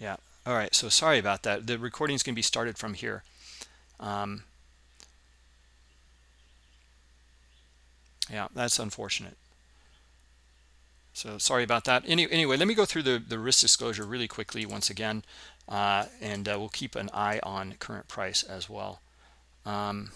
yeah. All right so sorry about that. The recording is going to be started from here. Um, yeah that's unfortunate. So sorry about that. Any, anyway let me go through the the risk disclosure really quickly once again uh, and uh, we'll keep an eye on current price as well. Um,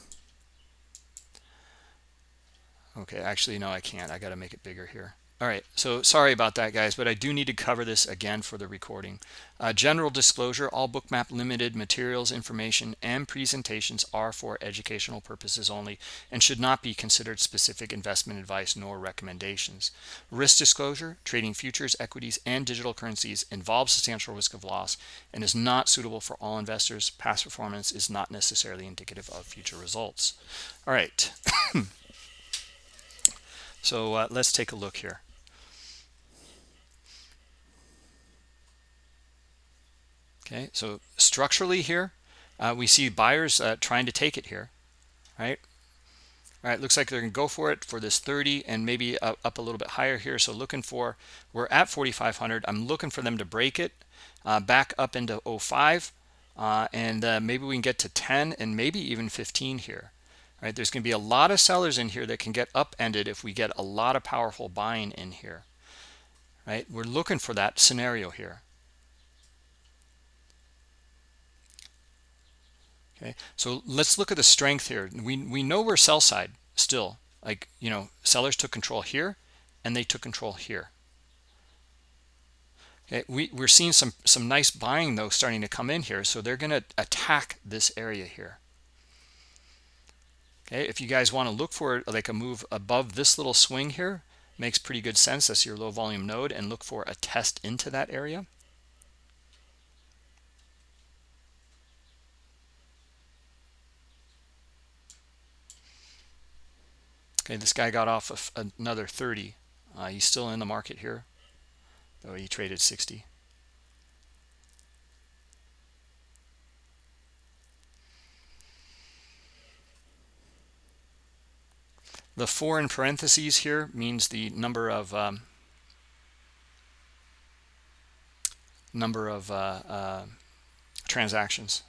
okay actually no i can't. I got to make it bigger here all right so sorry about that guys but i do need to cover this again for the recording. Uh, general disclosure all bookmap limited materials information and presentations are for educational purposes only and should not be considered specific investment advice nor recommendations. Risk disclosure trading futures equities and digital currencies involves substantial risk of loss and is not suitable for all investors. Past performance is not necessarily indicative of future results. All right. So uh, let's take a look here. Okay, so structurally here, uh, we see buyers uh, trying to take it here, right? All right, looks like they're going to go for it for this 30 and maybe up, up a little bit higher here. So looking for, we're at 4,500. I'm looking for them to break it uh, back up into 05. Uh, and uh, maybe we can get to 10 and maybe even 15 here right there's going to be a lot of sellers in here that can get upended if we get a lot of powerful buying in here right we're looking for that scenario here okay? So let's look at the strength here. We we know we're sell side still. Like you know sellers took control here and they took control here. Okay we we're seeing some some nice buying though starting to come in here. So they're going to attack this area here. Okay if you guys want to look for like a move above this little swing here makes pretty good sense that's your low volume node and look for a test into that area okay this guy got off of another 30 uh, he's still in the market here though he traded 60 The four in parentheses here means the number of um, number of uh, uh, transactions.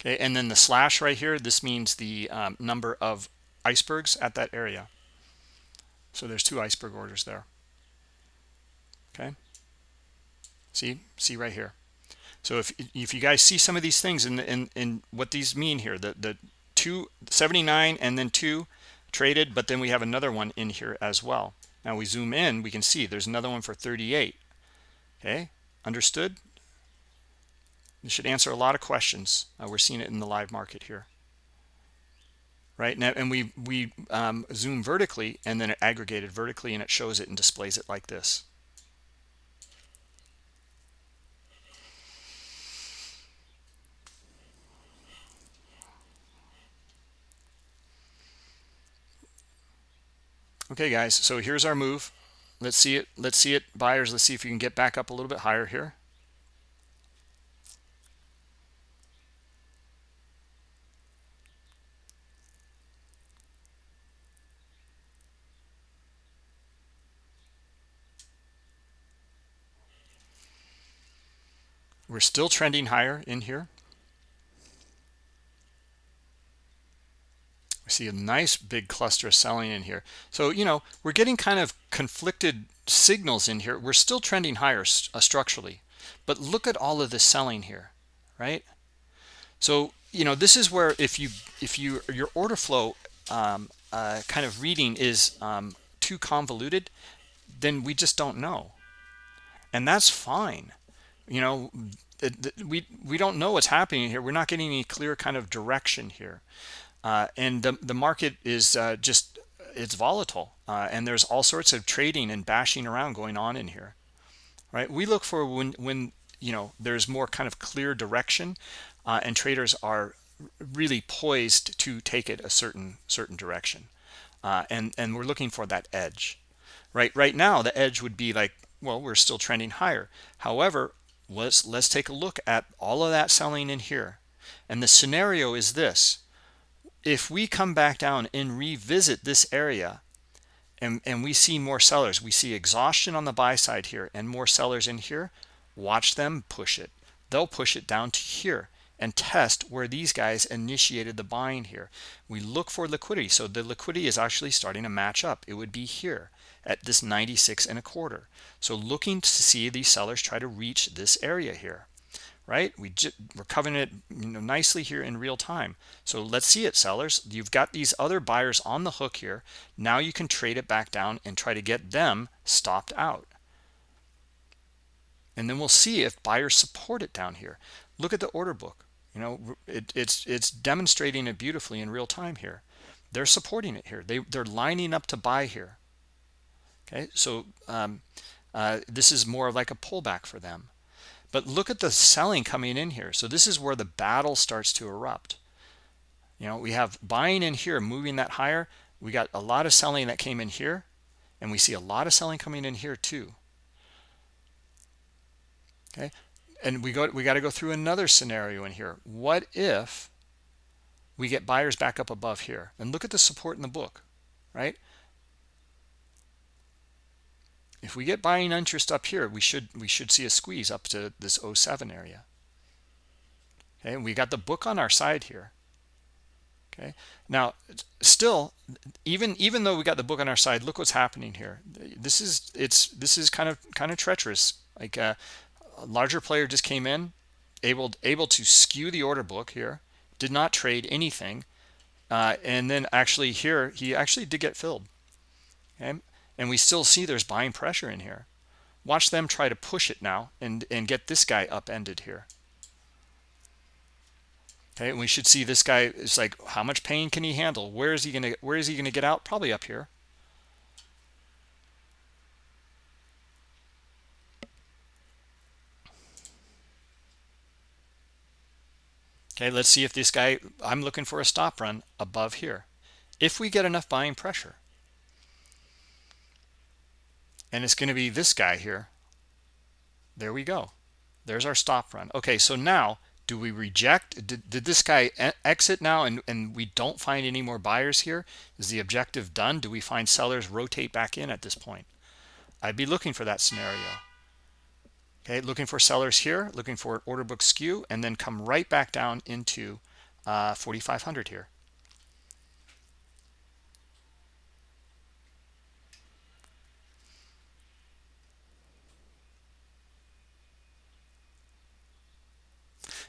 Okay, and then the slash right here, this means the um, number of icebergs at that area. So there's two iceberg orders there. Okay, see, see right here. So if if you guys see some of these things and and and what these mean here, the the two 79 and then two traded but then we have another one in here as well now we zoom in we can see there's another one for 38 okay understood this should answer a lot of questions. Uh, we're seeing it in the live market here. Right? Now and we we um, zoom vertically and then it aggregated vertically and it shows it and displays it like this. Okay guys so here's our move. Let's see it let's see it buyers let's see if you can get back up a little bit higher here we're still trending higher in here We see a nice big cluster of selling in here. So, you know, we're getting kind of conflicted signals in here. We're still trending higher uh, structurally, but look at all of this selling here, right? So, you know, this is where if you if you your order flow um, uh, kind of reading is um, too convoluted, then we just don't know, and that's fine. You know, we we don't know what's happening here. We're not getting any clear kind of direction here. Uh, and the, the market is uh, just it's volatile uh, and there's all sorts of trading and bashing around going on in here right? We look for when when you know there's more kind of clear direction uh, and traders are really poised to take it a certain certain direction uh, and and we're looking for that edge right? Right now the edge would be like well we're still trending higher. However let's let's take a look at all of that selling in here. And the scenario is this. If we come back down and revisit this area and and we see more sellers we see exhaustion on the buy side here and more sellers in here watch them push it. They'll push it down to here and test where these guys initiated the buying here. We look for liquidity. So the liquidity is actually starting to match up. It would be here at this 96 and a quarter. So looking to see these sellers try to reach this area here right? We we're covering it you know nicely here in real time. So let's see it sellers. You've got these other buyers on the hook here. Now you can trade it back down and try to get them stopped out. And then we'll see if buyers support it down here. Look at the order book. You know it, it's it's demonstrating it beautifully in real time here. They're supporting it here. They they're lining up to buy here okay so um, uh, this is more like a pullback for them but look at the selling coming in here. So this is where the battle starts to erupt. You know, we have buying in here, moving that higher. We got a lot of selling that came in here. And we see a lot of selling coming in here too. Okay. And we go we got to go through another scenario in here. What if we get buyers back up above here? And look at the support in the book, right? If we get buying interest up here we should we should see a squeeze up to this 07 area. Okay and we got the book on our side here. Okay now still even even though we got the book on our side look what's happening here. This is it's this is kind of kind of treacherous. Like uh, a larger player just came in able able to skew the order book here did not trade anything uh, and then actually here he actually did get filled. Okay and we still see there's buying pressure in here. Watch them try to push it now and and get this guy upended here. Okay and we should see this guy is like how much pain can he handle? Where is he gonna where is he gonna get out? Probably up here. Okay let's see if this guy i'm looking for a stop run above here. If we get enough buying pressure and it's going to be this guy here. There we go. There's our stop run. Okay so now do we reject did, did this guy exit now and and we don't find any more buyers here? Is the objective done? Do we find sellers rotate back in at this point? I'd be looking for that scenario. Okay looking for sellers here looking for order book skew and then come right back down into uh, 4500 here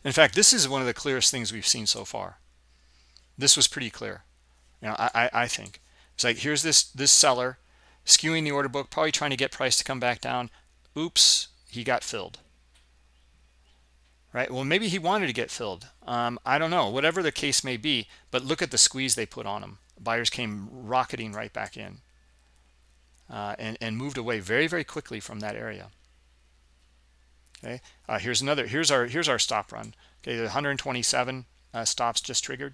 In fact, this is one of the clearest things we've seen so far. This was pretty clear. You know, I, I think it's like here's this this seller skewing the order book, probably trying to get price to come back down. Oops, he got filled. Right. Well, maybe he wanted to get filled. Um, I don't know. Whatever the case may be, but look at the squeeze they put on him. Buyers came rocketing right back in uh, and and moved away very very quickly from that area okay? Uh, here's another here's our here's our stop run. Okay the 127 uh, stops just triggered.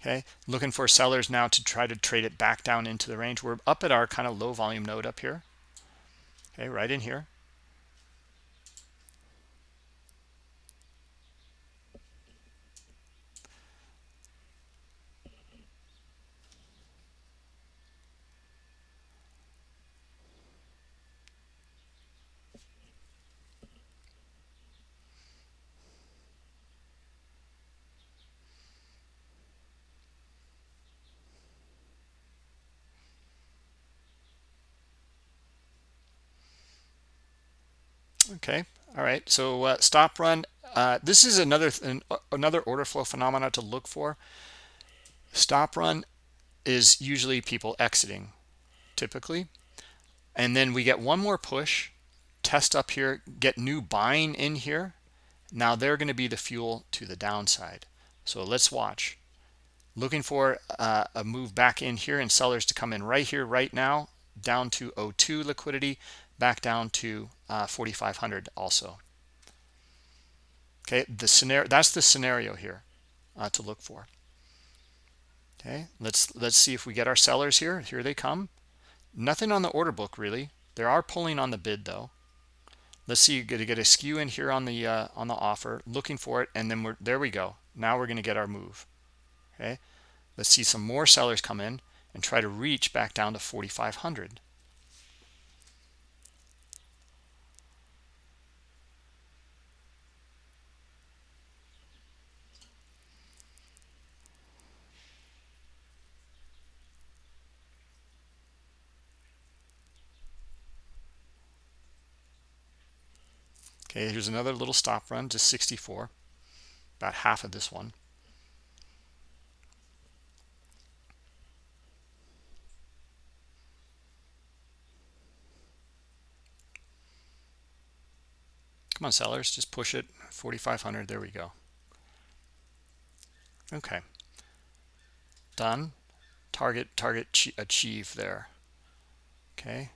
Okay? Looking for sellers now to try to trade it back down into the range. We're up at our kind of low volume node up here. Okay right in here okay. All right. So uh, stop run. Uh, this is another an, another order flow phenomena to look for. Stop run is usually people exiting typically. And then we get one more push test up here get new buying in here. Now they're going to be the fuel to the downside. So let's watch. Looking for uh, a move back in here and sellers to come in right here right now down to 02 liquidity back down to uh, 4500 also. Okay the scenario that's the scenario here uh, to look for. Okay let's let's see if we get our sellers here. Here they come. Nothing on the order book really. There are pulling on the bid though. Let's see to get a skew in here on the uh, on the offer looking for it and then we're there we go. Now we're going to get our move. Okay let's see some more sellers come in and try to reach back down to 4,500. Okay, here's another little stop run to 64, about half of this one. Come on, sellers, just push it. 4,500, there we go. Okay. Done. Target, target achieve there. Okay.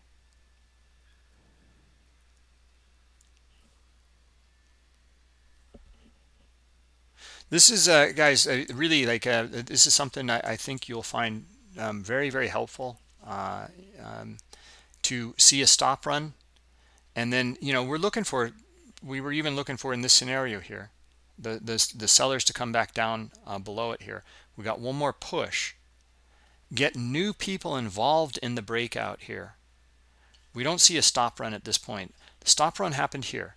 This is, uh, guys, uh, really like, uh, this is something I, I think you'll find um, very, very helpful uh, um, to see a stop run. And then, you know, we're looking for we were even looking for in this scenario here the the, the sellers to come back down uh, below it here. We got one more push. Get new people involved in the breakout here. We don't see a stop run at this point. The stop run happened here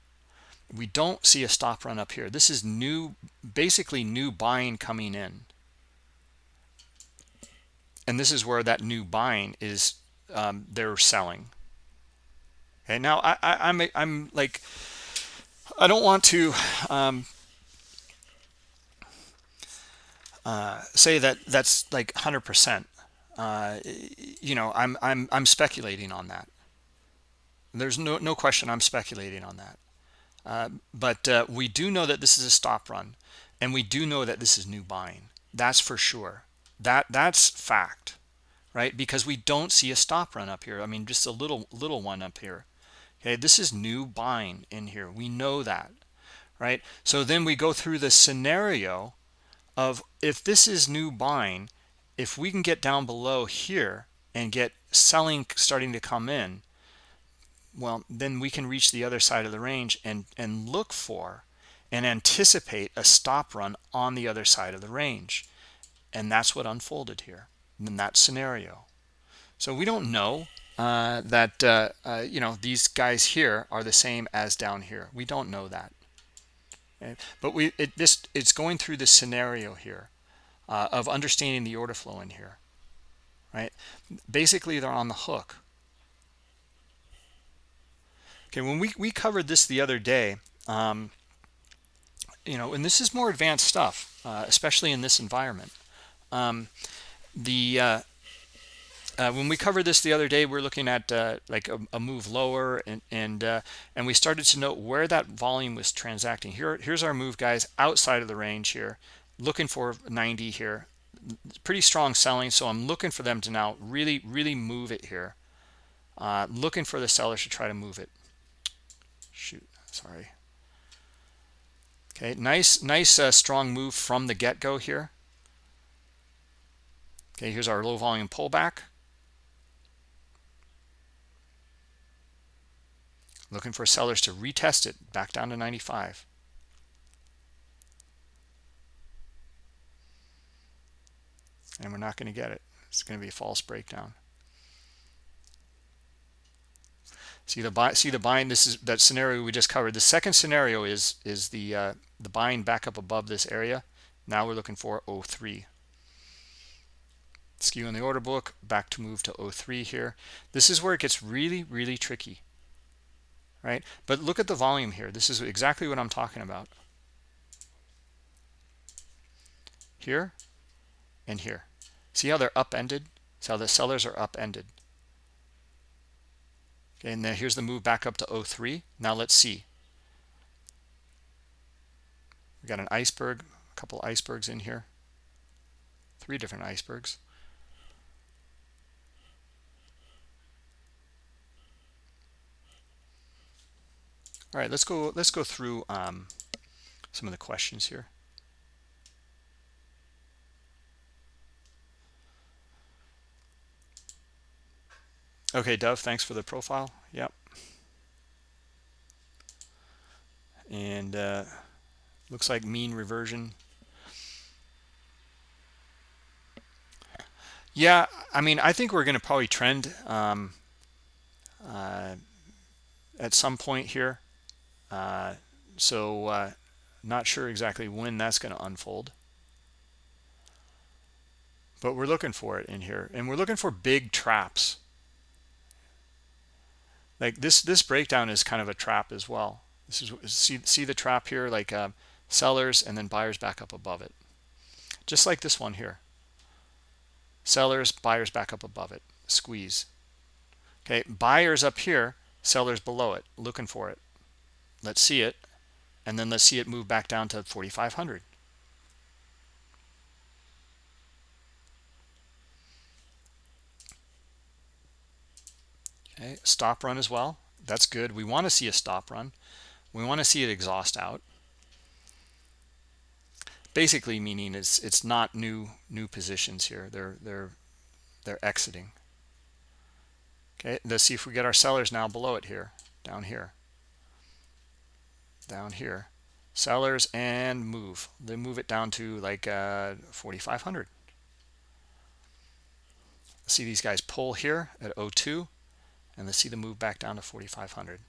we don't see a stop run up here this is new basically new buying coming in and this is where that new buying is um, they're selling okay now I, I i'm i'm like I don't want to um, uh, say that that's like 100%. Uh, you know, I'm I'm I'm speculating on that. There's no no question I'm speculating on that. Uh, but uh, we do know that this is a stop run, and we do know that this is new buying. That's for sure. That that's fact, right? Because we don't see a stop run up here. I mean, just a little little one up here okay this is new buying in here we know that right so then we go through the scenario of if this is new buying if we can get down below here and get selling starting to come in well then we can reach the other side of the range and and look for and anticipate a stop run on the other side of the range. And that's what unfolded here in that scenario. So we don't know uh, that uh, uh, you know these guys here are the same as down here. We don't know that. Okay? but we it this it's going through the scenario here uh, of understanding the order flow in here right? Basically they're on the hook okay when we we covered this the other day um, you know and this is more advanced stuff uh, especially in this environment um, the uh, uh, when we covered this the other day, we are looking at uh, like a, a, move lower, and and uh, and we started to note where that volume was transacting. Here, here's our move, guys, outside of the range here, looking for 90 here. Pretty strong selling, so I'm looking for them to now really, really move it here. Uh, looking for the sellers to try to move it. Shoot, sorry. Okay, nice, nice, uh, strong move from the get-go here. Okay, here's our low volume pullback. looking for sellers to retest it back down to 95 and we're not going to get it it's going to be a false breakdown see the buy see the buying this is that scenario we just covered the second scenario is is the uh, the buying back up above this area now we're looking for 03 skew in the order book back to move to 03 here this is where it gets really really tricky right? But look at the volume here. This is exactly what I'm talking about. Here and here. See how they're upended? See how the sellers are upended. Okay, and then here's the move back up to 03. Now let's see. We got an iceberg, a couple icebergs in here. Three different icebergs. All right, let's go. Let's go through um, some of the questions here. Okay, Dove, thanks for the profile. Yep. And uh, looks like mean reversion. yeah i mean i think we're going to probably trend um, uh, at some point here uh, so uh, not sure exactly when that's going to unfold but we're looking for it in here and we're looking for big traps like this this breakdown is kind of a trap as well. This is see see the trap here? Like uh, sellers and then buyers back up above it. Just like this one here. Sellers buyers back up above it. Squeeze. Okay buyers up here sellers below it looking for it. Let's see it and then let's see it move back down to 4500 okay stop run as well. That's good. We want to see a stop run. We want to see it exhaust out. Basically meaning it's it's not new new positions here. They're they're they're exiting. Okay let's see if we get our sellers now below it here down here. Down here. Sellers and move. They move it down to like uh 4500 see these guys pull here at 02 and let's see the move back down to 4500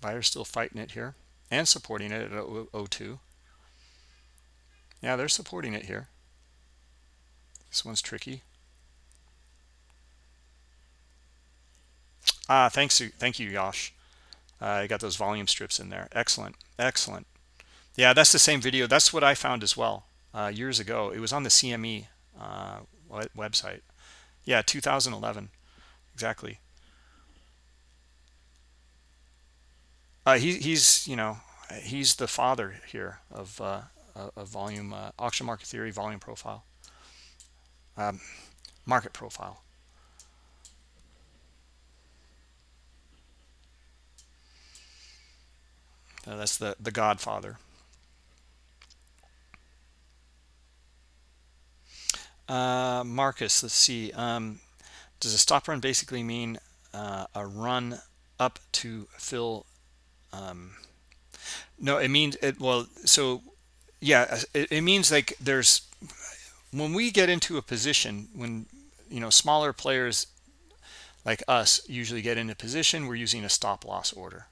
Buyers still fighting it here and supporting it at 02. Yeah, they're supporting it here. This one's tricky. Ah, thanks, thank you, Yosh. Uh, I got those volume strips in there. Excellent, excellent. Yeah, that's the same video. That's what I found as well uh, years ago. It was on the CME uh, website. Yeah, 2011, exactly. Uh, he, he's, you know, he's the father here of, uh, of volume, uh, auction market theory, volume profile, um, market profile. Uh, that's the, the godfather. Uh, Marcus, let's see. Um, does a stop run basically mean uh, a run up to fill um, no it means it well so yeah it, it means like there's when we get into a position when you know smaller players like us usually get in a position we're using a stop loss order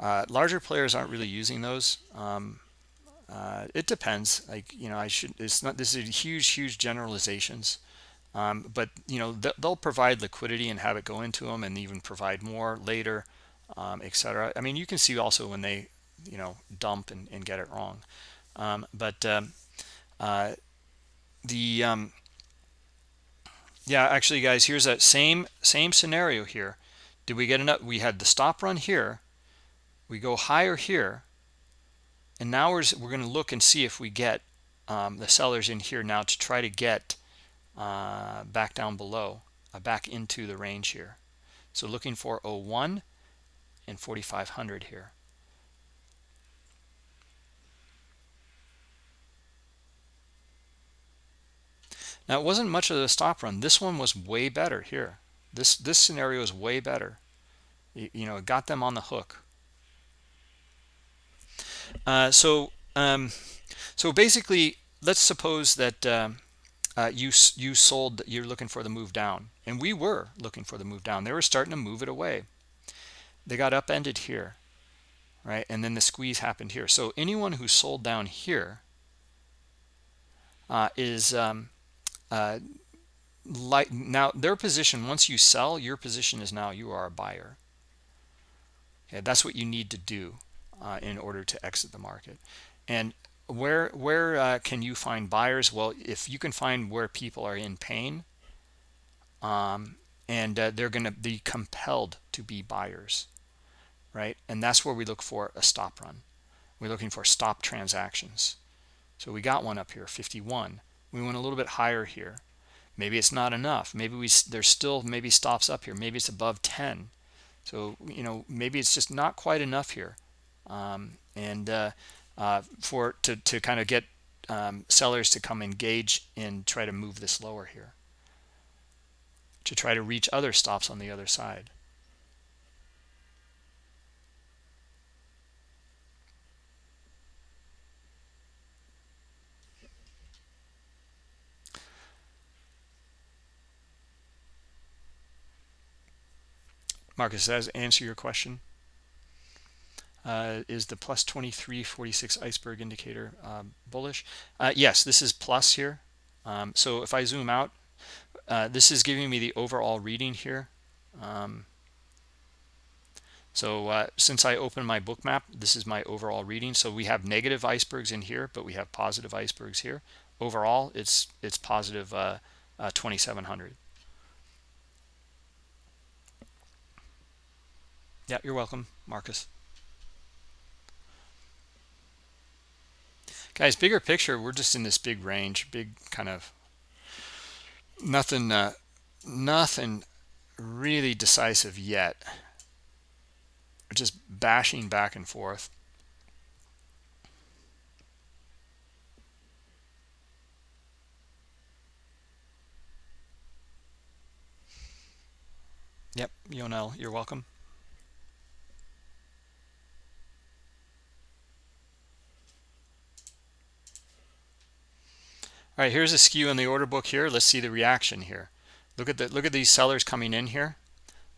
uh, larger players aren't really using those um, uh, it depends like you know I should it's not this is huge huge generalizations um, but you know they'll provide liquidity and have it go into them and even provide more later um, etc. I mean, you can see also when they, you know, dump and, and get it wrong. Um, but um, uh, the um, yeah, actually, guys, here's that same same scenario here. Did we get enough? We had the stop run here. We go higher here, and now we're we're going to look and see if we get um, the sellers in here now to try to get uh, back down below, uh, back into the range here. So looking for 01 and 4500 here. Now it wasn't much of a stop run. This one was way better here. This this scenario is way better. You, you know it got them on the hook uh, so um, so basically let's suppose that um, uh, you you sold you're looking for the move down. And we were looking for the move down. They were starting to move it away. They got upended here right? And then the squeeze happened here. So anyone who sold down here uh, is um, uh, like now their position once you sell your position is now you are a buyer. Okay that's what you need to do uh, in order to exit the market and where where uh, can you find buyers well if you can find where people are in pain um, and uh, they're going to be compelled to be buyers right? And that's where we look for a stop run. We're looking for stop transactions. So we got one up here, 51. We went a little bit higher here. Maybe it's not enough. Maybe we there's still maybe stops up here. Maybe it's above 10. So, you know, maybe it's just not quite enough here. Um, and uh, uh, for to, to kind of get um, sellers to come engage and try to move this lower here to try to reach other stops on the other side Marcus, does that answer your question? Uh, is the plus 2346 iceberg indicator um, bullish? Uh, yes, this is plus here. Um, so if I zoom out, uh, this is giving me the overall reading here. Um, so uh, since I opened my Bookmap this is my overall reading. So we have negative icebergs in here, but we have positive icebergs here. Overall, it's it's positive uh, uh, 2700. Yeah, you're welcome, Marcus. Guys, bigger picture, we're just in this big range, big kind of nothing, uh, nothing really decisive yet. We're just bashing back and forth. Yep, Yonel, you're welcome. All right here's a skew in the order book here. Let's see the reaction here. Look at the look at these sellers coming in here.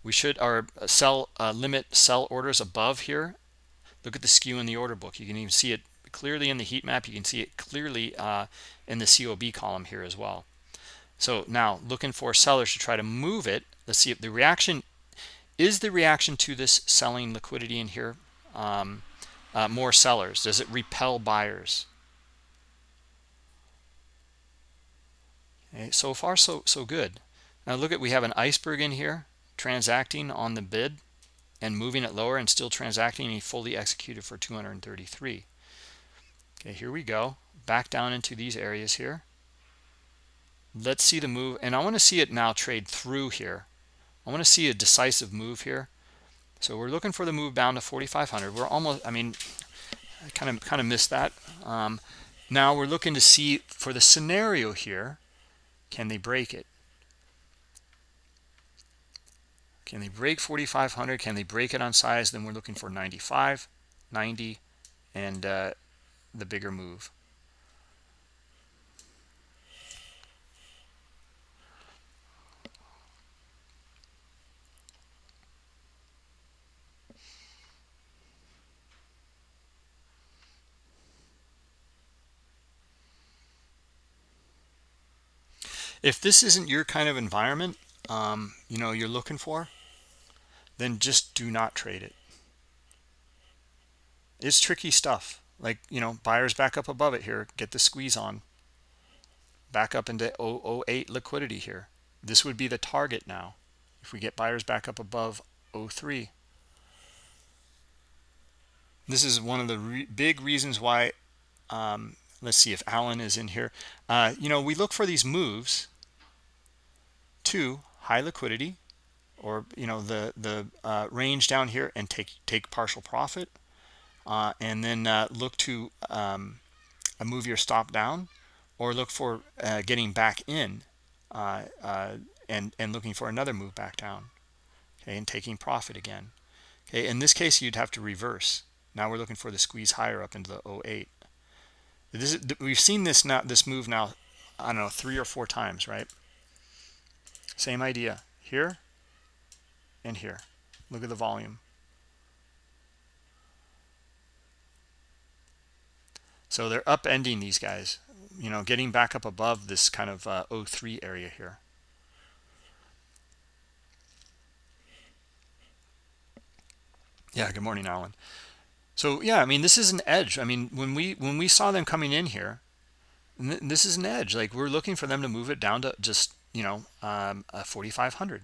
We should our sell uh, limit sell orders above here. Look at the skew in the order book. You can even see it clearly in the heat map. You can see it clearly uh, in the COB column here as well. So now looking for sellers to try to move it. Let's see if the reaction is the reaction to this selling liquidity in here um, uh, more sellers? Does it repel buyers Okay, so far, so so good. Now look at we have an iceberg in here transacting on the bid and moving it lower and still transacting and he fully executed for 233. Okay, here we go. Back down into these areas here. Let's see the move. And I want to see it now trade through here. I want to see a decisive move here. So we're looking for the move down to 4,500. We're almost, I mean, I kind of kind of missed that. Um, now we're looking to see for the scenario here can they break it? Can they break 4,500? Can they break it on size? Then we're looking for 95, 90, and uh, the bigger move. If this isn't your kind of environment um, you know you're looking for then just do not trade it. It's tricky stuff. Like you know buyers back up above it here get the squeeze on. Back up into 008 liquidity here. This would be the target now. If we get buyers back up above 03 this is one of the re big reasons why um, let's see if Alan is in here. Uh, you know we look for these moves to high liquidity or you know the the uh, range down here and take take partial profit uh, and then uh, look to um, move your stop down or look for uh, getting back in uh, uh, and and looking for another move back down okay and taking profit again okay? In this case you'd have to reverse. Now we're looking for the squeeze higher up into the 08 this is, we've seen this now this move now I don't know three or four times right same idea here and here. Look at the volume. So they're upending these guys, you know, getting back up above this kind of uh, 03 area here. Yeah, good morning, Alan. So yeah, I mean, this is an edge. I mean, when we when we saw them coming in here, this is an edge. Like we're looking for them to move it down to just you know, um, 4,500.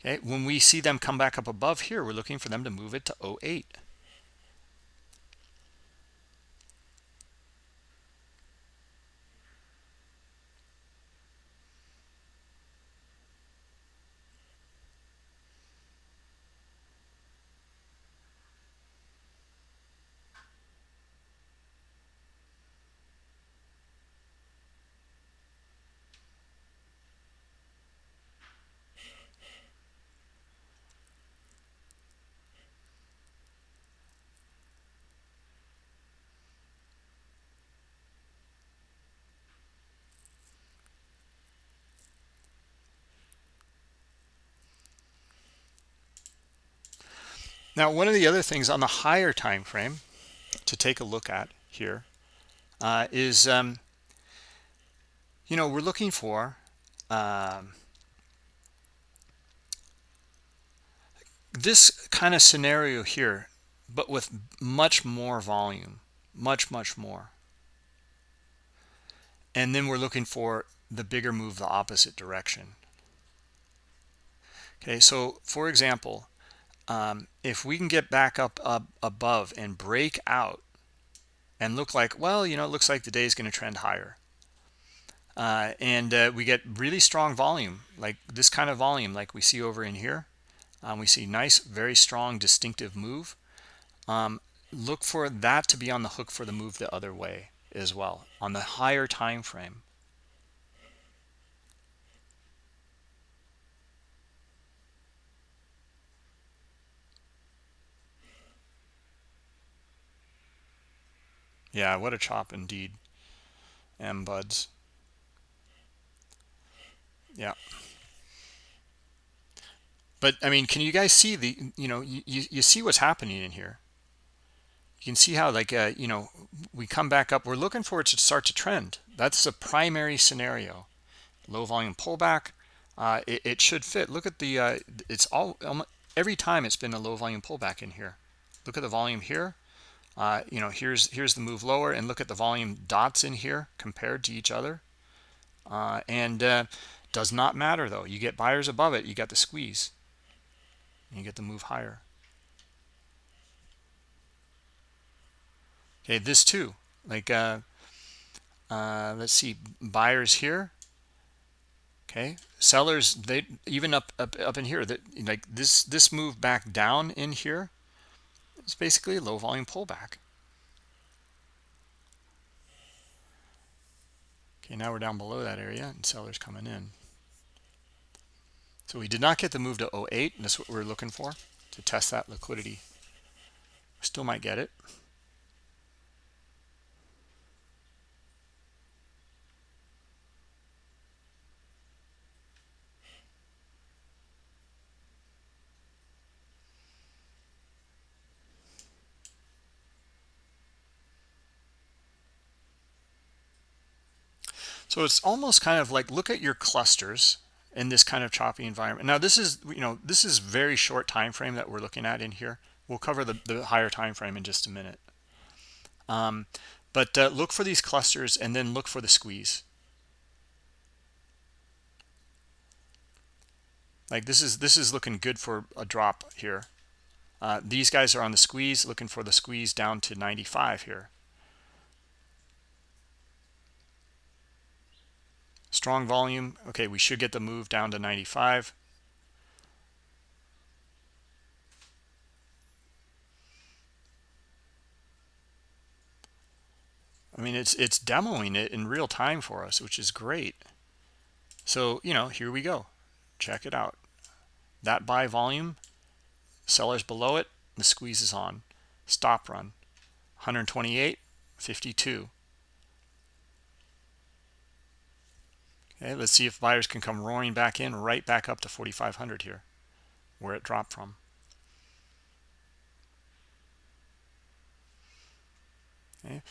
Okay, when we see them come back up above here, we're looking for them to move it to 08. Now one of the other things on the higher time frame to take a look at here uh, is um, you know we're looking for um, this kind of scenario here but with much more volume much much more. And then we're looking for the bigger move the opposite direction. Okay so for example um, if we can get back up, up above and break out and look like well you know it looks like the day is going to trend higher uh, and uh, we get really strong volume like this kind of volume like we see over in here um, we see nice very strong distinctive move um, look for that to be on the hook for the move the other way as well on the higher time frame yeah what a chop indeed. M buds. Yeah. But i mean can you guys see the you know you, you see what's happening in here. You can see how like uh, you know we come back up. We're looking for it to start to trend. That's the primary scenario. Low volume pullback. Uh, it, it, should fit. Look at the uh, it's all um, every time it's been a low volume pullback in here. Look at the volume here uh, you know here's here's the move lower and look at the volume dots in here compared to each other. Uh, and uh, does not matter though. You get buyers above it you got the squeeze. You get the move higher. Okay this too. Like uh, uh, let's see buyers here. Okay sellers they even up up, up in here that like this this move back down in here it's basically a low volume pullback. Okay now we're down below that area and sellers coming in. So we did not get the move to 08 and that's what we're looking for to test that liquidity. Still might get it So it's almost kind of like look at your clusters in this kind of choppy environment. Now this is you know this is very short time frame that we're looking at in here. We'll cover the, the higher time frame in just a minute. Um, but uh, look for these clusters and then look for the squeeze. Like this is this is looking good for a drop here. Uh, these guys are on the squeeze, looking for the squeeze down to 95 here. Strong volume. Okay we should get the move down to 95 I mean it's it's demoing it in real time for us which is great. So you know here we go. Check it out. That buy volume sellers below it the squeeze is on. Stop run 128 52 Okay, let's see if buyers can come roaring back in right back up to 4,500 here, where it dropped from. Okay,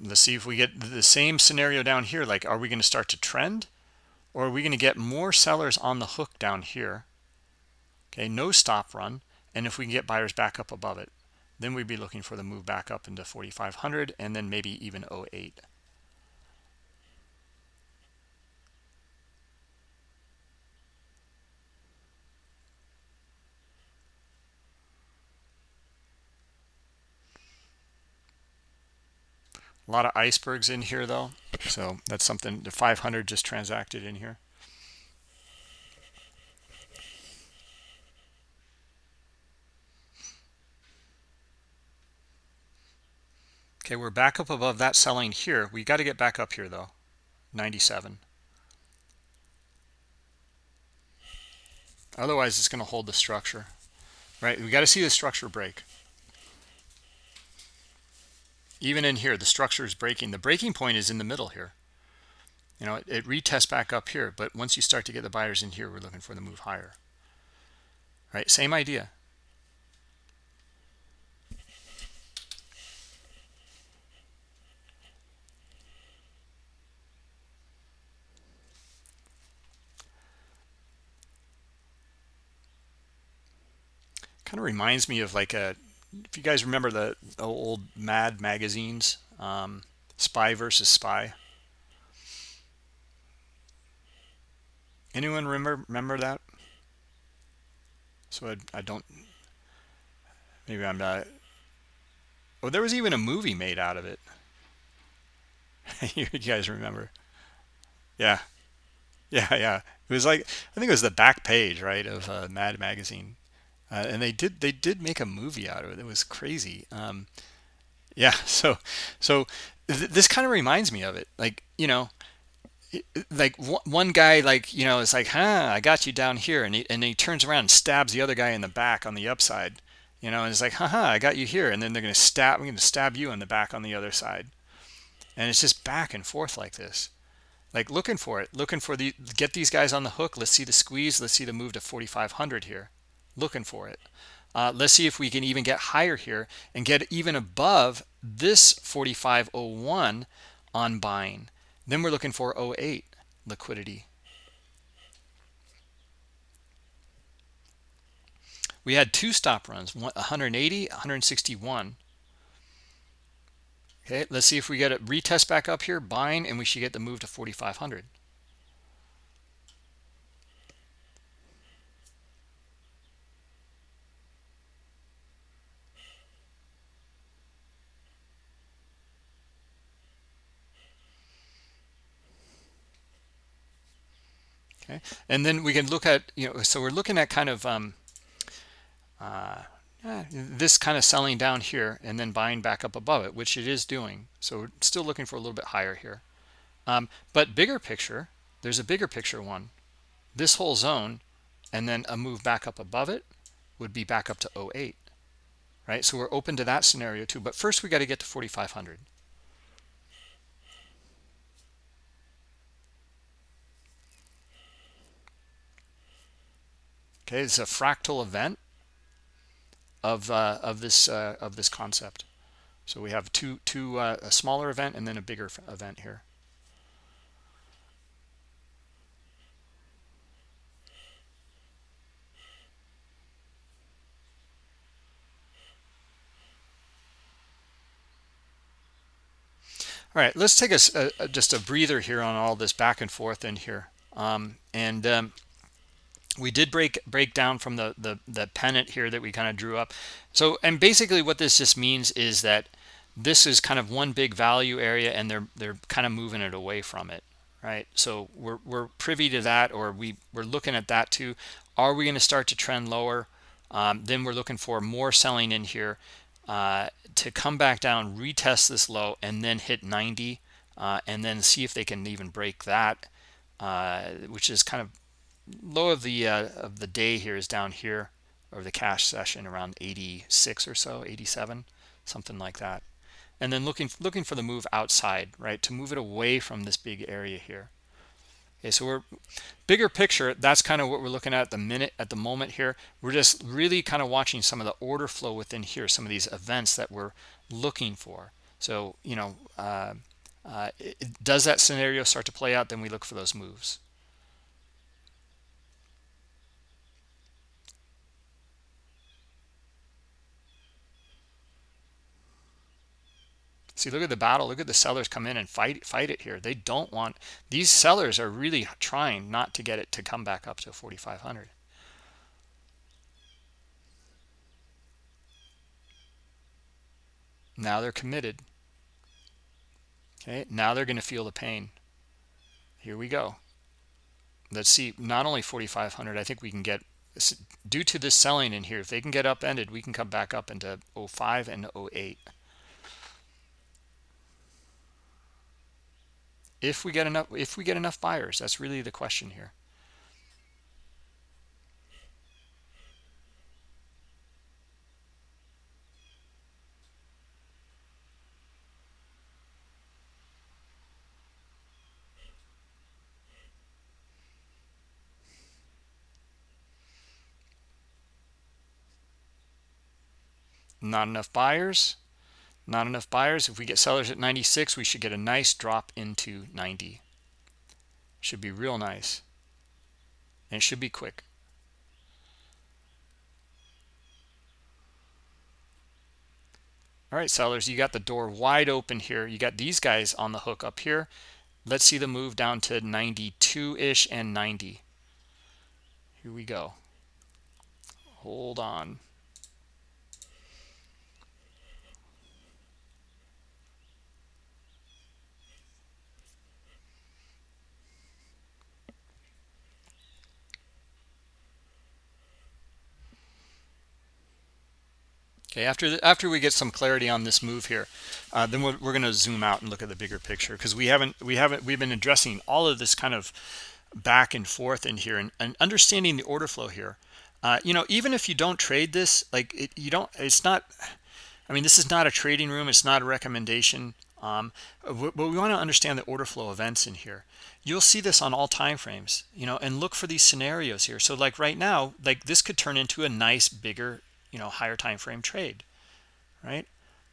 let's see if we get the same scenario down here. Like, are we going to start to trend? Or are we going to get more sellers on the hook down here? Okay, no stop run. And if we can get buyers back up above it, then we'd be looking for the move back up into 4,500 and then maybe even 08. A lot of icebergs in here though. So that's something, the 500 just transacted in here. Okay, we're back up above that selling here. We got to get back up here though, 97. Otherwise, it's going to hold the structure, right? We got to see the structure break even in here, the structure is breaking. The breaking point is in the middle here. You know, it, it retests back up here, but once you start to get the buyers in here, we're looking for the move higher. Right? Same idea. kind of reminds me of like a if you guys remember the old mad magazines um, spy versus spy? Anyone remember remember that? So I, I don't maybe i'm not oh there was even a movie made out of it. You guys remember? Yeah. Yeah yeah. It was like i think it was the back page right of uh, mad magazine uh, and they did they did make a movie out of it. It was crazy. Um, yeah so so th this kind of reminds me of it. Like you know like one guy like you know is like huh i got you down here. And he, and he turns around and stabs the other guy in the back on the upside you know and it's like haha i got you here. And then they're to stab i'm to stab you in the back on the other side. And it's just back and forth like this. Like looking for it looking for the get these guys on the hook. Let's see the squeeze. Let's see the move to 4500 here looking for it. Uh, let's see if we can even get higher here and get even above this 4501 on buying. Then we're looking for 08 liquidity. We had two stop runs 180 161 okay let's see if we get a retest back up here buying and we should get the move to 4500 okay and then we can look at you know so we're looking at kind of um, uh, this kind of selling down here and then buying back up above it which it is doing. So we're still looking for a little bit higher here. Um, but bigger picture there's a bigger picture one. This whole zone and then a move back up above it would be back up to 08 right? So we're open to that scenario too. But first we got to get to 4500 okay it's a fractal event of uh, of this uh, of this concept. So we have two two uh, a smaller event and then a bigger event here. All right let's take a, a, just a breather here on all this back and forth in here. Um, and um, we did break break down from the the, the pennant here that we kind of drew up. So and basically what this just means is that this is kind of one big value area and they're they're kind of moving it away from it right? So we're, we're privy to that or we we're looking at that too. Are we going to start to trend lower? Um, then we're looking for more selling in here uh, to come back down retest this low and then hit 90 uh, and then see if they can even break that uh, which is kind of low of the uh, of the day here is down here or the cash session around 86 or so 87 something like that. And then looking looking for the move outside right to move it away from this big area here. Okay so we're bigger picture that's kind of what we're looking at, at the minute at the moment here. We're just really kind of watching some of the order flow within here some of these events that we're looking for. So you know uh, uh, it, does that scenario start to play out then we look for those moves See, look at the battle. Look at the sellers come in and fight fight it here. They don't want these sellers are really trying not to get it to come back up to 4,500. Now they're committed. Okay, now they're going to feel the pain. Here we go. Let's see, not only 4,500, I think we can get, due to this selling in here, if they can get upended, we can come back up into 05 and 08. If we get enough if we get enough buyers that's really the question here. Not enough buyers not enough buyers. If we get sellers at 96 we should get a nice drop into 90 should be real nice. And it should be quick. All right sellers you got the door wide open here. You got these guys on the hook up here. Let's see the move down to 92-ish and 90 here we go. Hold on Okay, after the, after we get some clarity on this move here, uh, then we're, we're going to zoom out and look at the bigger picture because we haven't we haven't we've been addressing all of this kind of back and forth in here and, and understanding the order flow here. Uh, you know, even if you don't trade this, like it, you don't, it's not. I mean, this is not a trading room. It's not a recommendation. Um, but we want to understand the order flow events in here. You'll see this on all time frames, you know, and look for these scenarios here. So like right now, like this could turn into a nice bigger you know higher time frame trade right?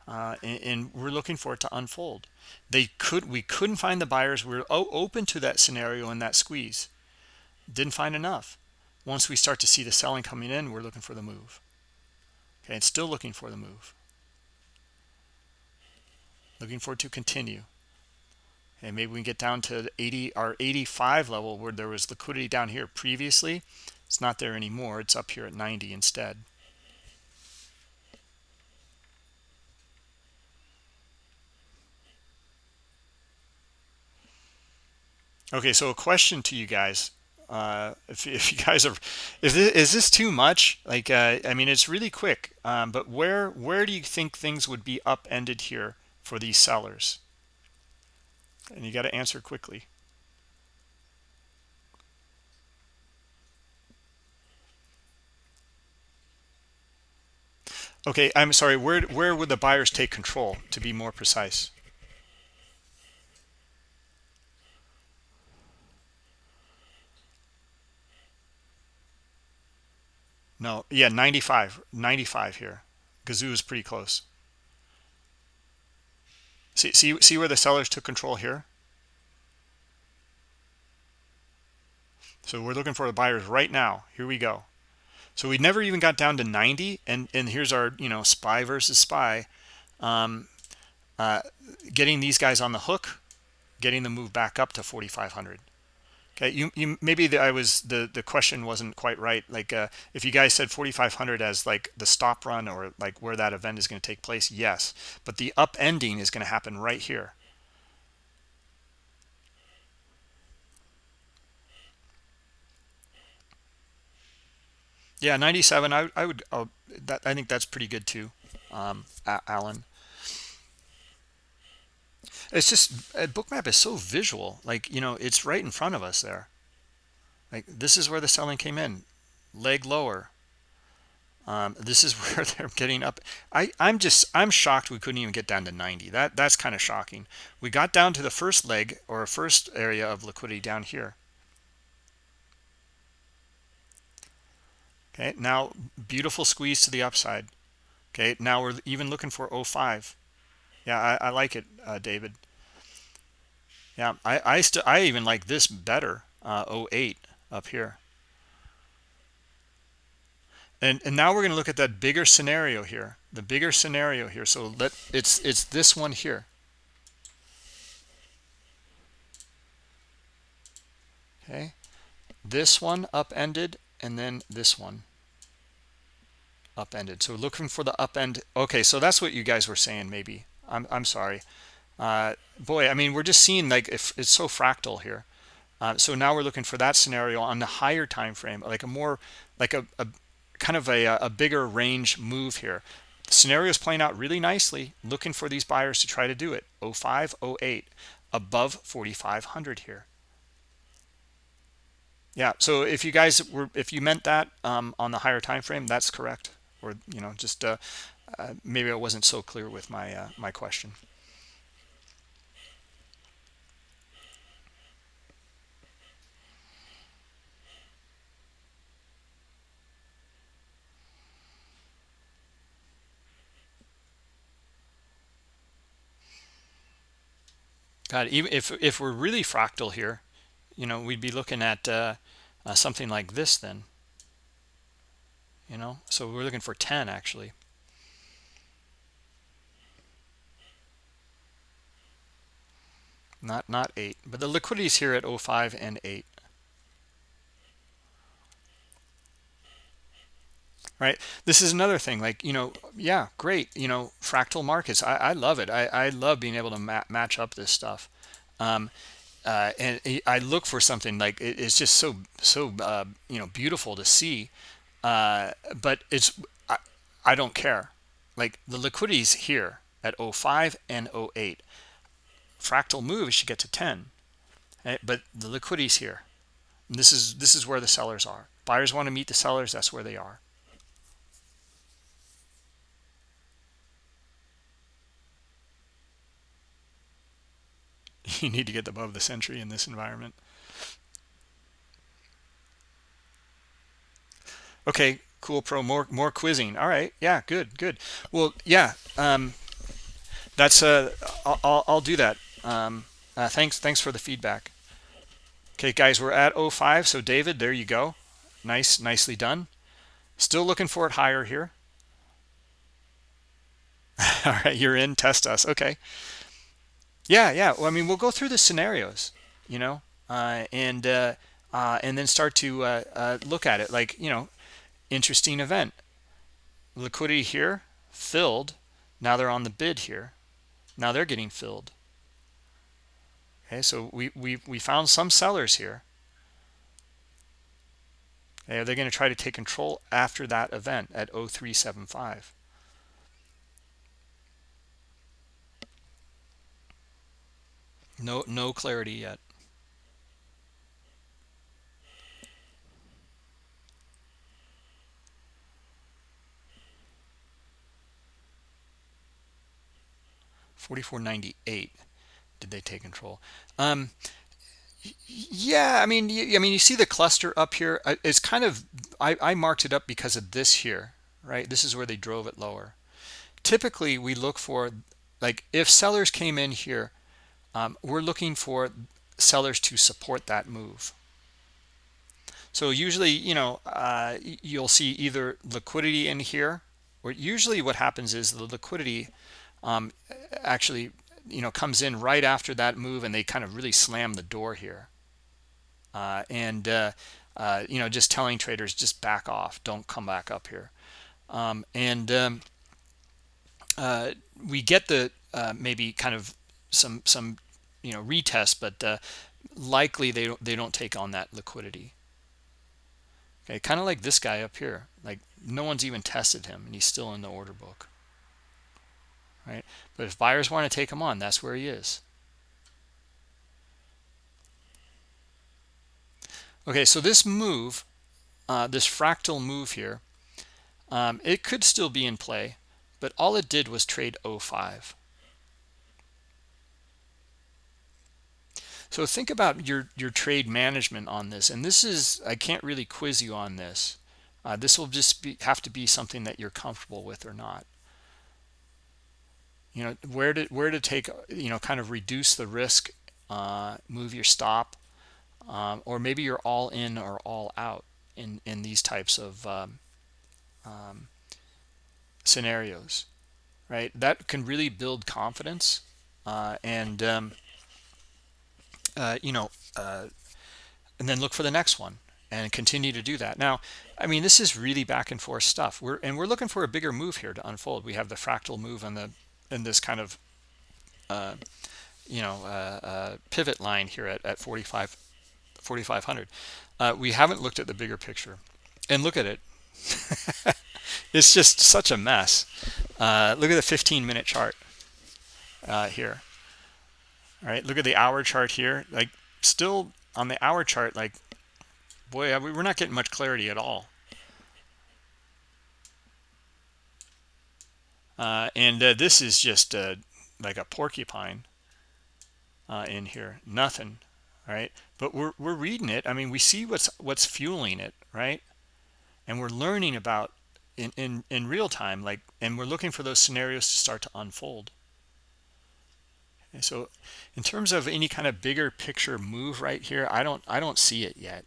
Uh, and, and, we're looking for it to unfold. They could we couldn't find the buyers. We are open to that scenario and that squeeze. Didn't find enough. Once we start to see the selling coming in we're looking for the move. Okay and still looking for the move. Looking for it to continue. And maybe we can get down to 80 our 85 level where there was liquidity down here previously. It's not there anymore. It's up here at 90 instead Okay, so a question to you guys. Uh, if, if you guys are, is this, is this too much? Like, uh, I mean, it's really quick, um, but where where do you think things would be upended here for these sellers? And you got to answer quickly. Okay, I'm sorry. Where where would the buyers take control? To be more precise. No, yeah, 95, 95 here. Gazoo is pretty close. See, see, see where the sellers took control here? So we're looking for the buyers right now. Here we go. So we never even got down to 90, and and here's our you know spy versus spy, um, uh, getting these guys on the hook, getting them move back up to 4,500. Okay, you, you maybe the, I was the the question wasn't quite right. Like uh, if you guys said 4,500 as like the stop run or like where that event is going to take place, yes. But the up ending is going to happen right here. Yeah, 97. I I would oh, that I think that's pretty good too, um, Alan. It's just a bookmap is so visual. Like, you know, it's right in front of us there. Like this is where the selling came in. Leg lower. Um, this is where they're getting up. I, I'm just I'm shocked we couldn't even get down to 90. That that's kind of shocking. We got down to the first leg or first area of liquidity down here. Okay, now beautiful squeeze to the upside. Okay, now we're even looking for 05 yeah i, I like it uh, david. Yeah i i still i even like this better uh 08 up here. And and now we're going to look at that bigger scenario here the bigger scenario here. So let it's it's this one here. Okay this one upended and then this one upended. So looking for the upend okay so that's what you guys were saying maybe I'm, I'm sorry. Uh, boy, I mean, we're just seeing like if it's so fractal here. Uh, so now we're looking for that scenario on the higher time frame, like a more like a, a kind of a, a bigger range move here. The scenario is playing out really nicely, looking for these buyers to try to do it. 05, 08, above 4,500 here. Yeah, so if you guys were, if you meant that um, on the higher time frame, that's correct. Or, you know, just uh, uh, maybe I wasn't so clear with my uh, my question. God, even if if we're really fractal here, you know, we'd be looking at uh, uh, something like this then. You know, so we're looking for 10 actually. Not not 8 but the liquidity is here at 05 and 8 right? This is another thing like you know yeah great you know fractal markets. I, I love it. I, I love being able to ma match up this stuff. Um, uh, and i look for something like it, it's just so so uh, you know beautiful to see. Uh, but it's I, I don't care. Like the liquidity's here at 05 and 08 fractal move should get to 10? Eh, but the liquidity's here. And this is this is where the sellers are. Buyers want to meet the sellers that's where they are. You need to get above the century in this environment. Okay cool pro more more quizzing. All right yeah good good. Well yeah um that's uh i'll, I'll do that um uh, thanks thanks for the feedback. Okay guys we're at 05 so david there you go. Nice nicely done. Still looking for it higher here. All right you're in test us okay. Yeah yeah well, i mean we'll go through the scenarios you know uh, and uh, uh, and then start to uh, uh, look at it like you know interesting event. Liquidity here filled. Now they're on the bid here. Now they're getting filled okay so we we, we found some sellers here okay, are they going to try to take control after that event at 0375 No, no clarity yet. Forty-four ninety-eight. Did they take control? Um, yeah, I mean, you, I mean, you see the cluster up here. It's kind of I, I marked it up because of this here, right? This is where they drove it lower. Typically, we look for like if sellers came in here um, we're looking for sellers to support that move so usually you know uh, you'll see either liquidity in here or usually what happens is the liquidity um, actually you know comes in right after that move and they kind of really slam the door here. Uh, and uh, uh you know just telling traders just back off. Don't come back up here. Um, and um, uh, we get the uh, maybe kind of some some you know retest but uh, likely they don't they don't take on that liquidity. Okay kind of like this guy up here. Like no one's even tested him and he's still in the order book right but if buyers want to take him on that's where he is okay so this move uh, this fractal move here um, it could still be in play but all it did was trade 05 So think about your, your trade management on this. And this is, I can't really quiz you on this. Uh, this will just be, have to be something that you're comfortable with or not. You know, where to, where to take, you know, kind of reduce the risk, uh, move your stop, um, or maybe you're all in or all out in, in these types of um, um, scenarios, right? That can really build confidence. Uh, and um, uh, you know, uh, and then look for the next one and continue to do that. Now, I mean, this is really back and forth stuff. We're and we're looking for a bigger move here to unfold. We have the fractal move and the in this kind of uh, you know uh, uh, pivot line here at at 45 4500. Uh, we haven't looked at the bigger picture, and look at it. it's just such a mess. Uh, look at the 15 minute chart uh, here all right look at the hour chart here like still on the hour chart like boy we're not getting much clarity at all uh, and uh, this is just uh, like a porcupine uh, in here. Nothing right? But we're, we're reading it. I mean we see what's what's fueling it right? And we're learning about in in in real time like and we're looking for those scenarios to start to unfold. Okay, so in terms of any kind of bigger picture move right here, I don't I don't see it yet.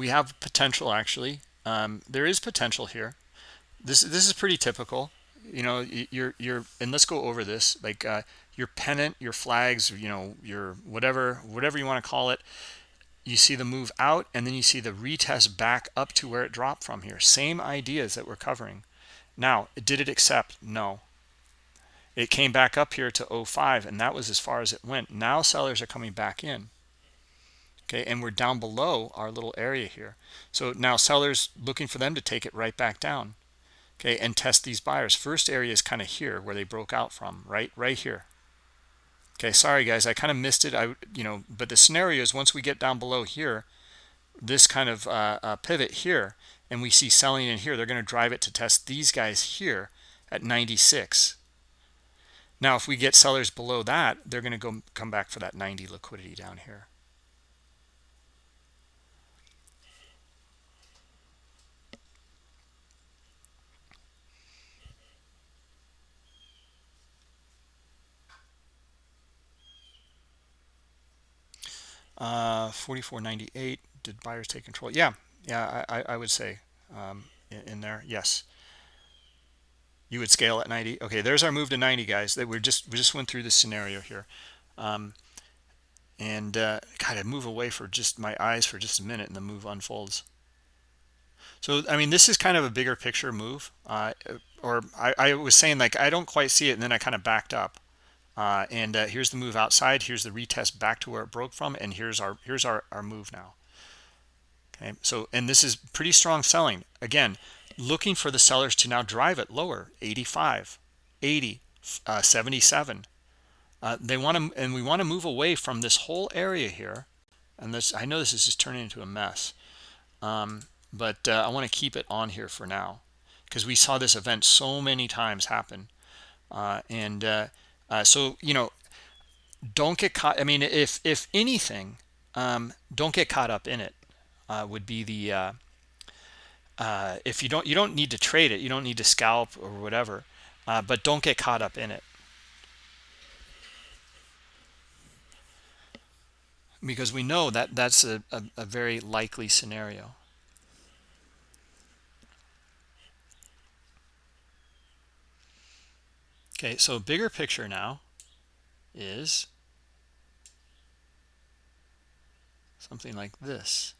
We have potential actually. Um, there is potential here, this this is pretty typical. You know you're you're and let's go over this. Like uh, your pennant your flags you know your whatever whatever you want to call it you see the move out and then you see the retest back up to where it dropped from here. Same ideas that we're covering. Now did it accept? No. It came back up here to 05 and that was as far as it went. Now sellers are coming back in okay and we're down below our little area here. So now sellers looking for them to take it right back down okay and test these buyers. First area is kind of here where they broke out from right right here. Okay sorry guys i kind of missed it i you know but the scenario is once we get down below here this kind of uh, uh, pivot here and we see selling in here they're going to drive it to test these guys here at 96 now if we get sellers below that they're going to go come back for that 90 liquidity down here Uh, 44.98. Did buyers take control? Yeah, yeah, I, I would say um, in, in, there, yes. You would scale at 90. Okay, there's our move to 90, guys. That we're just we just went through this scenario here, um, and uh, God, I move away for just my eyes for just a minute, and the move unfolds. So I mean, this is kind of a bigger picture move, uh, or I, I was saying like I don't quite see it, and then I kind of backed up. Uh, and uh, here's the move outside. Here's the retest back to where it broke from. And here's our here's our, our move now. Okay, so and this is pretty strong selling. Again, looking for the sellers to now drive it lower, 85, 80, uh, 77. Uh, they want to, and we want to move away from this whole area here. And this, I know this is just turning into a mess, um, but uh, I want to keep it on here for now because we saw this event so many times happen. Uh, and uh, so, you know, don't get caught. I mean, if if anything, um, don't get caught up in it. Uh, would be the uh, uh, if you don't you don't need to trade it, you don't need to scalp or whatever, uh, but don't get caught up in it because we know that that's a, a, a very likely scenario. Okay, so bigger picture now is something like this.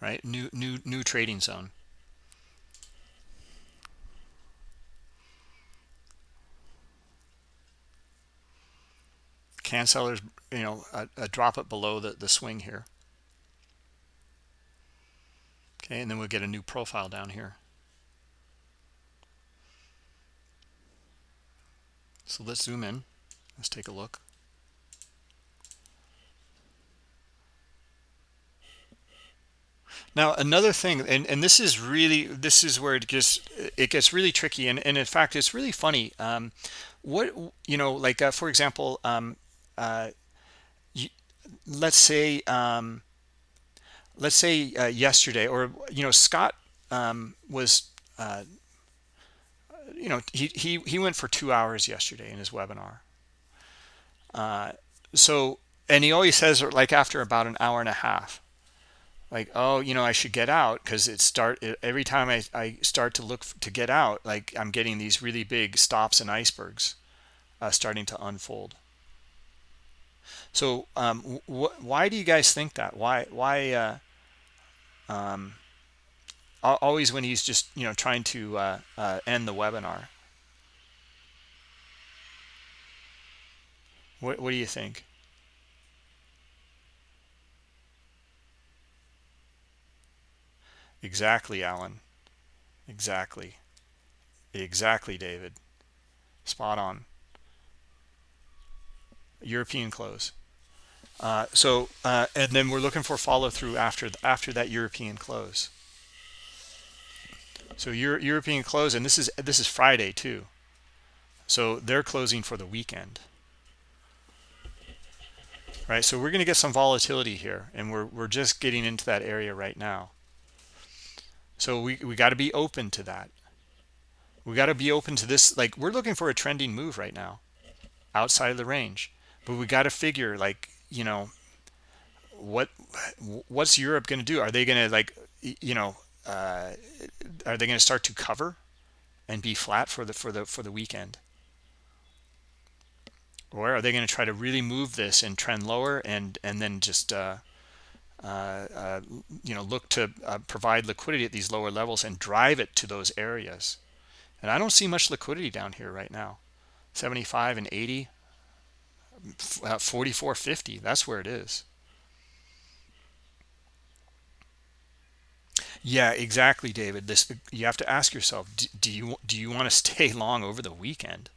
Right, new new new trading zone. Can sellers you know uh, uh, drop it below the, the swing here. Okay and then we'll get a new profile down here. So let's zoom in. Let's take a look. Now another thing, and, and this is really this is where it gets it gets really tricky, and, and in fact it's really funny. Um, what you know, like uh, for example, um, you, let's say um, let's say uh, yesterday or you know Scott um, was uh, you know he, he he went for two hours yesterday in his webinar. Uh, so and he always says like after about an hour and a half like oh you know I should get out because it start every time I, I start to look to get out like I'm getting these really big stops and icebergs uh, starting to unfold so um, why do you guys think that? Why why uh, um, always when he's just you know trying to uh, uh, end the webinar? What what do you think? Exactly, Alan. Exactly. Exactly, David. Spot on. European close. Uh, so uh, and then we're looking for follow through after after that European close. So Euro European close, and this is this is Friday too. So they're closing for the weekend. Right, so we're going to get some volatility here, and we're we're just getting into that area right now. So we we got to be open to that. we got to be open to this like we're looking for a trending move right now outside of the range but we got to figure like you know what what's europe going to do? Are they going to like you know uh, are they going to start to cover and be flat for the for the for the weekend? Or are they going to try to really move this and trend lower and and then just uh, uh, uh, you know look to uh, provide liquidity at these lower levels and drive it to those areas? And i don't see much liquidity down here right now. 75 and 80 uh, 44.50 that's where it is. Yeah exactly david. This you have to ask yourself do, do you do you want to stay long over the weekend?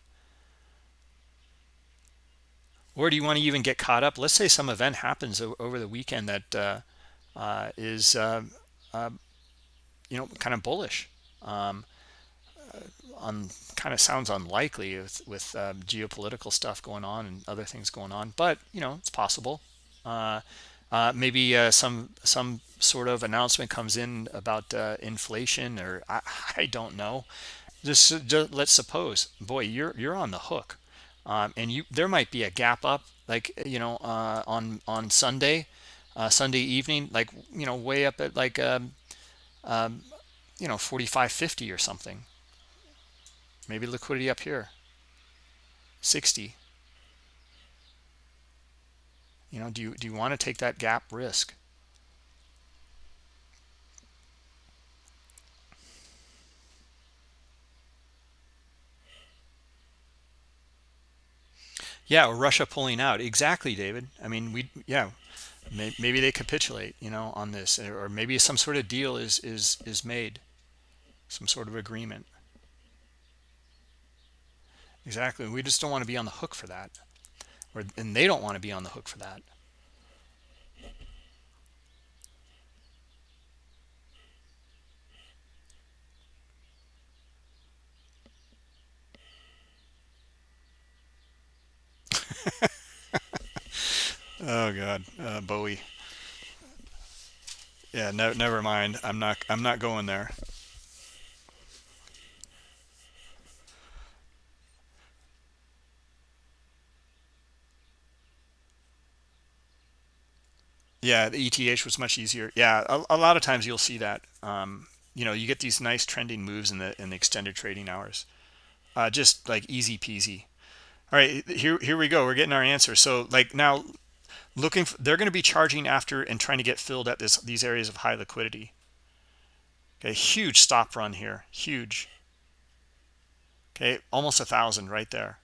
Or do you want to even get caught up? Let's say some event happens over the weekend that uh, uh, is uh, um, you know kind of bullish. Um, on kind of sounds unlikely with, with um, geopolitical stuff going on and other things going on but you know it's possible. Uh, uh, maybe uh, some some sort of announcement comes in about uh, inflation or I, I, don't know. Just, just, let's suppose boy you're you're on the hook. Um, and you there might be a gap up like you know uh, on on Sunday uh, Sunday evening like you know way up at like um, um, you know 45.50 or something maybe liquidity up here. 60 you know do you do you want to take that gap risk? Yeah or russia pulling out. Exactly david. I mean we yeah maybe they capitulate you know on this or maybe some sort of deal is is is made. Some sort of agreement exactly. We just don't want to be on the hook for that. Or and they don't want to be on the hook for that. Oh god. Uh, bowie. Yeah no, never mind. I'm not i'm not going there yeah the eth was much easier. Yeah a, a lot of times you'll see that um, you know you get these nice trending moves in the in the extended trading hours. Uh, just like easy peasy. All right here here we go. We're getting our answer so like now looking for, they're going to be charging after and trying to get filled at this these areas of high liquidity. Okay huge stop run here. Huge. Okay almost a thousand right there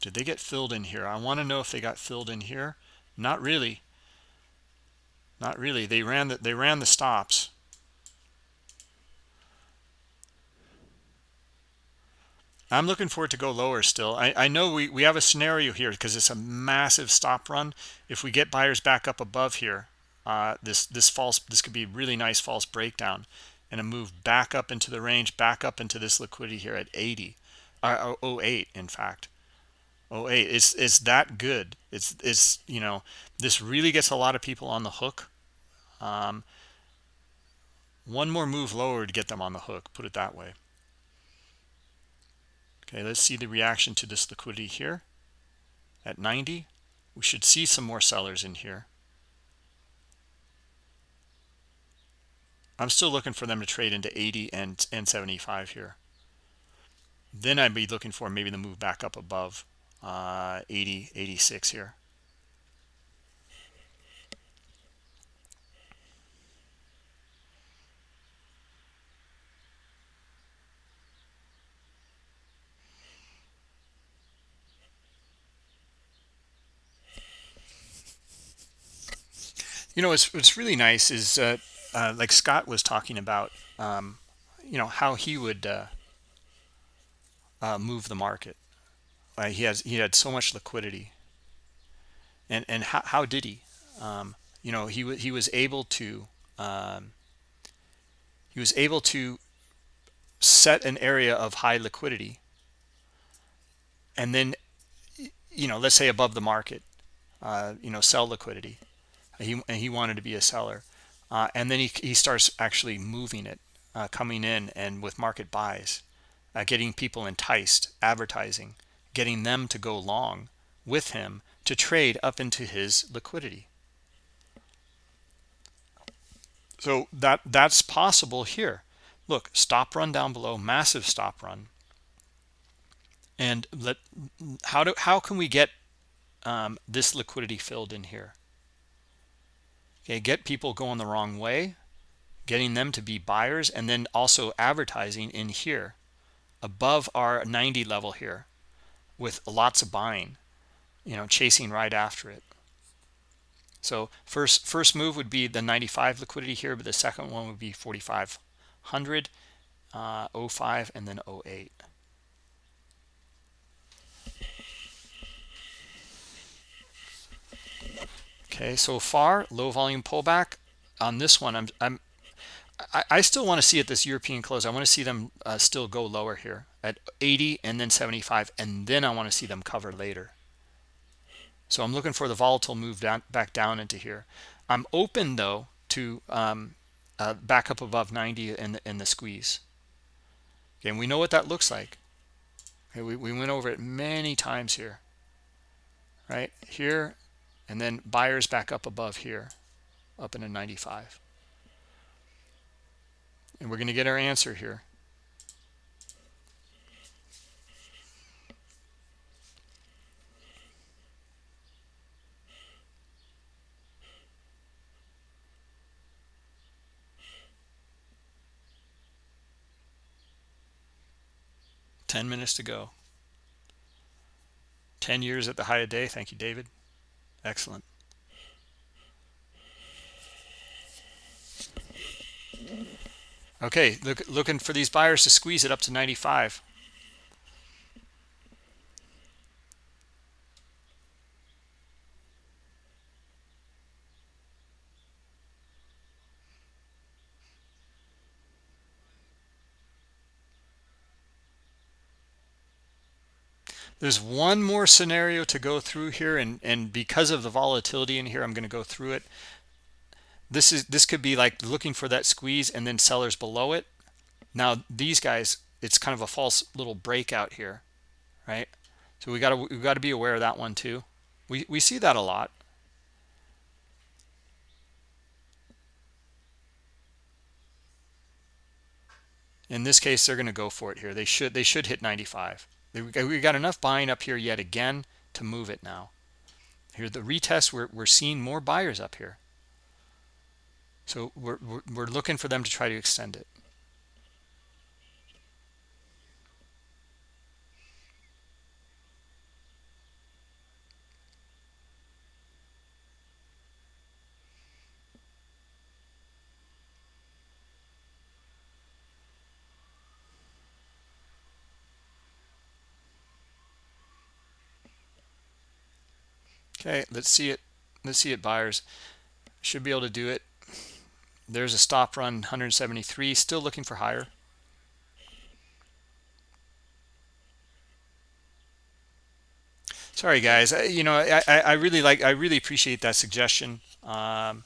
did they get filled in here i want to know if they got filled in here not really not really they ran the, they ran the stops I'm looking for it to go lower still. I, I know we, we have a scenario here because it's a massive stop run. If we get buyers back up above here, uh, this this false this could be really nice false breakdown and a move back up into the range, back up into this liquidity here at 80, uh, 08 in fact. 08 it's it's that good. It's it's you know this really gets a lot of people on the hook. Um, one more move lower to get them on the hook. Put it that way. Okay, let's see the reaction to this liquidity here at 90. We should see some more sellers in here. I'm still looking for them to trade into 80 and, and 75 here. Then I'd be looking for maybe the move back up above uh, 80, 86 here. you know what's, what's really nice is uh, uh, like scott was talking about um, you know how he would uh, uh move the market he has he had so much liquidity. And and how, how did he? Um, you know he he was able to um, he was able to set an area of high liquidity and then you know let's say above the market uh, you know sell liquidity. He, he wanted to be a seller uh, and then he, he starts actually moving it uh, coming in and with market buys uh, getting people enticed advertising getting them to go long with him to trade up into his liquidity. So that that's possible here. Look stop run down below massive stop run. And let how do how can we get um, this liquidity filled in here? Okay get people going the wrong way getting them to be buyers and then also advertising in here above our 90 level here with lots of buying you know chasing right after it. So first first move would be the 95 liquidity here but the second one would be 4500 uh, 05 and then 08 okay so far low volume pullback on this one. I'm i'm i, I still want to see at this european close. I want to see them uh, still go lower here at 80 and then 75 and then i want to see them cover later. So i'm looking for the volatile move down back down into here. I'm open though to um, uh, back up above 90 in the, in the squeeze. Okay and we know what that looks like. Okay we, we went over it many times here. Right here and then buyers back up above here up into a 95 and we're going to get our answer here Ten minutes to go. Ten years at the high of day. Thank you, David. Excellent. Okay, look, looking for these buyers to squeeze it up to 95. There's one more scenario to go through here and and because of the volatility in here i'm going to go through it. This is this could be like looking for that squeeze and then sellers below it. Now these guys it's kind of a false little breakout here right? So we got to we got to be aware of that one too. We we see that a lot. In this case they're going to go for it here. They should they should hit 95 we got enough buying up here yet again to move it now. Here the retest we're, we're seeing more buyers up here. So we're, we're looking for them to try to extend it Okay, let's see it. Let's see it, buyers. Should be able to do it. There's a stop run 173, still looking for higher. Sorry, guys. You know, I, I really like, I really appreciate that suggestion um,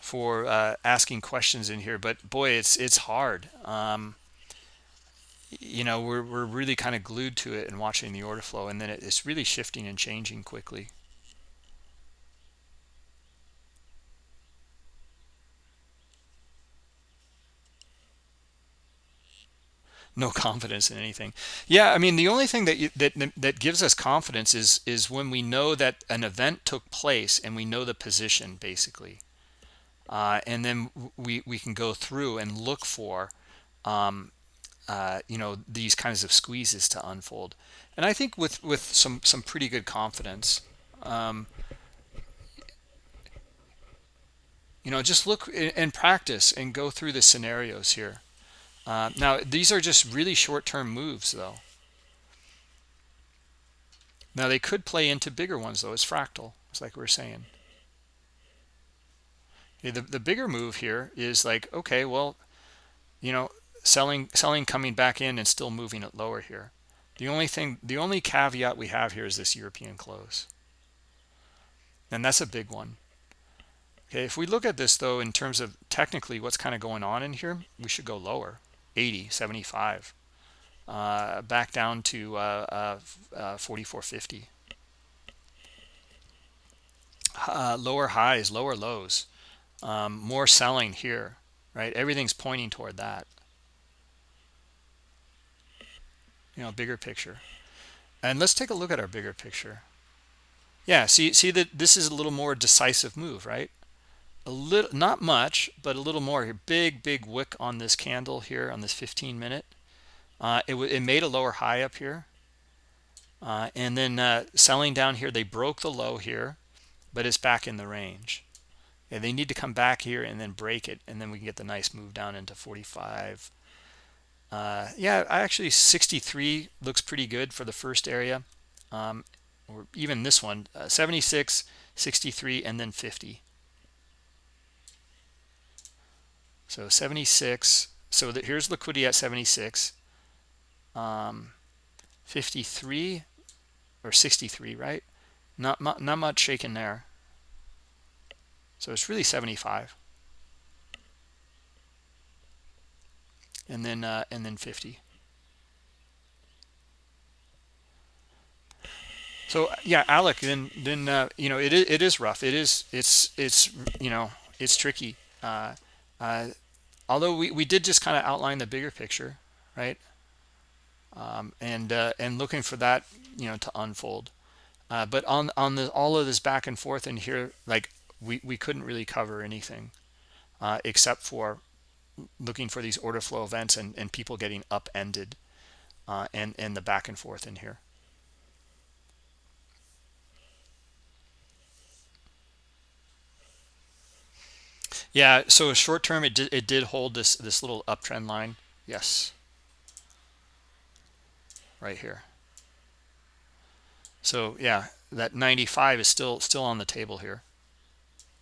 for uh, asking questions in here. But boy, it's it's hard. Um, you know, we're we're really kind of glued to it and watching the order flow, and then it's really shifting and changing quickly. No confidence in anything. Yeah i mean the only thing that you, that that gives us confidence is is when we know that an event took place and we know the position basically. Uh, and then we we can go through and look for um, uh, you know these kinds of squeezes to unfold. And i think with with some some pretty good confidence um, you know just look and practice and go through the scenarios here uh, now, these are just really short-term moves, though. Now, they could play into bigger ones, though, as fractal. It's like we are saying. The, the bigger move here is like, okay, well, you know, selling, selling coming back in and still moving it lower here. The only thing, the only caveat we have here is this European close. And that's a big one. Okay, if we look at this though, in terms of technically what's kind of going on in here, we should go lower, 80, 75, uh, back down to uh, uh, uh 44.50. Uh, lower highs, lower lows, um, more selling here, right? Everything's pointing toward that. You know, bigger picture. And let's take a look at our bigger picture. Yeah, see, see that this is a little more decisive move, right? A little, not much, but a little more here. Big, big wick on this candle here on this 15 minute. Uh, it, it made a lower high up here. Uh, and then uh, selling down here, they broke the low here, but it's back in the range. And they need to come back here and then break it, and then we can get the nice move down into 45. Uh, yeah, actually 63 looks pretty good for the first area. Um, or even this one, uh, 76, 63, and then 50. So 76. So that here's liquidity at 76. Um, 53 or 63, right? Not, not, not much shaking there. So it's really 75. And then uh, and then 50. So yeah, Alec, then then uh, you know it is, it is rough. It is it's it's you know it's tricky. Uh, uh, although we we did just kind of outline the bigger picture, right? Um, and uh, and looking for that you know to unfold. Uh, but on on the all of this back and forth in here, like we we couldn't really cover anything uh, except for looking for these order flow events and and people getting upended, and and the back and forth in here. Yeah, so short term, it did, it did hold this, this little uptrend line. Yes. Right here. So yeah, that 95 is still still on the table here.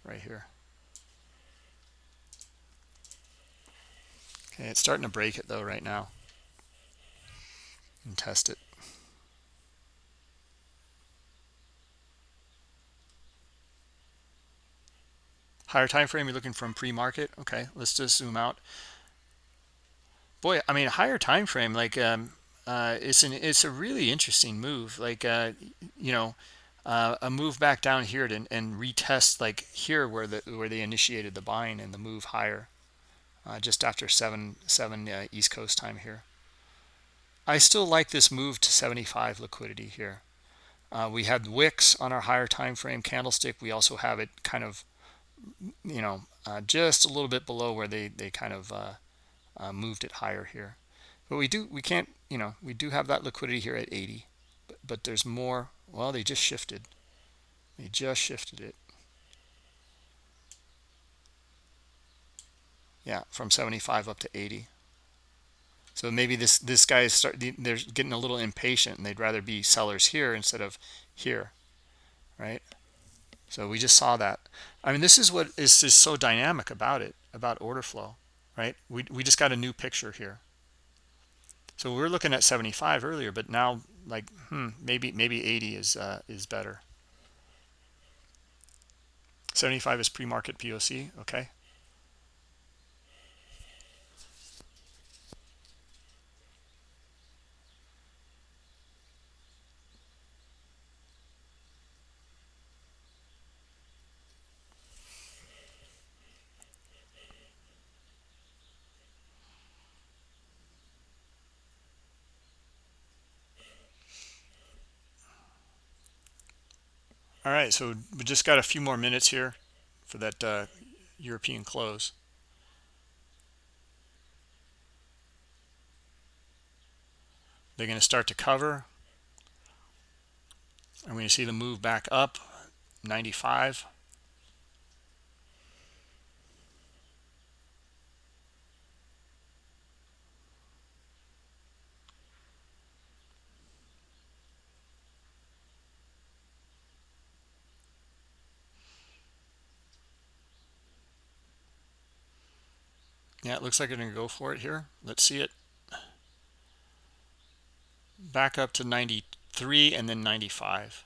Right here. Okay, it's starting to break it though right now. And test it. Higher time frame you're looking from pre-market? Okay let's just zoom out. Boy i mean higher time frame like um uh it's an it's a really interesting move. Like uh you know uh, a move back down here to, and retest like here where the where they initiated the buying and the move higher uh, just after seven seven uh, east coast time here. I still like this move to 75 liquidity here. Uh, we had wicks on our higher time frame candlestick. We also have it kind of you know, uh, just a little bit below where they, they kind of uh, uh, moved it higher here. But we do, we can't, you know, we do have that liquidity here at 80, but, but there's more. Well, they just shifted. They just shifted it. Yeah, from 75 up to 80. So maybe this this guy is start they're getting a little impatient and they'd rather be sellers here instead of here, right? So we just saw that. I mean, this is what is, is so dynamic about it, about order flow, right? We, we just got a new picture here. So we were looking at 75 earlier, but now like, hmm, maybe maybe 80 is uh, is better. 75 is pre-market POC, okay. All right, so we just got a few more minutes here for that uh, European close. They're going to start to cover. I'm going to see the move back up 95. Yeah, it looks like they're going to go for it here. Let's see it. Back up to 93 and then 95.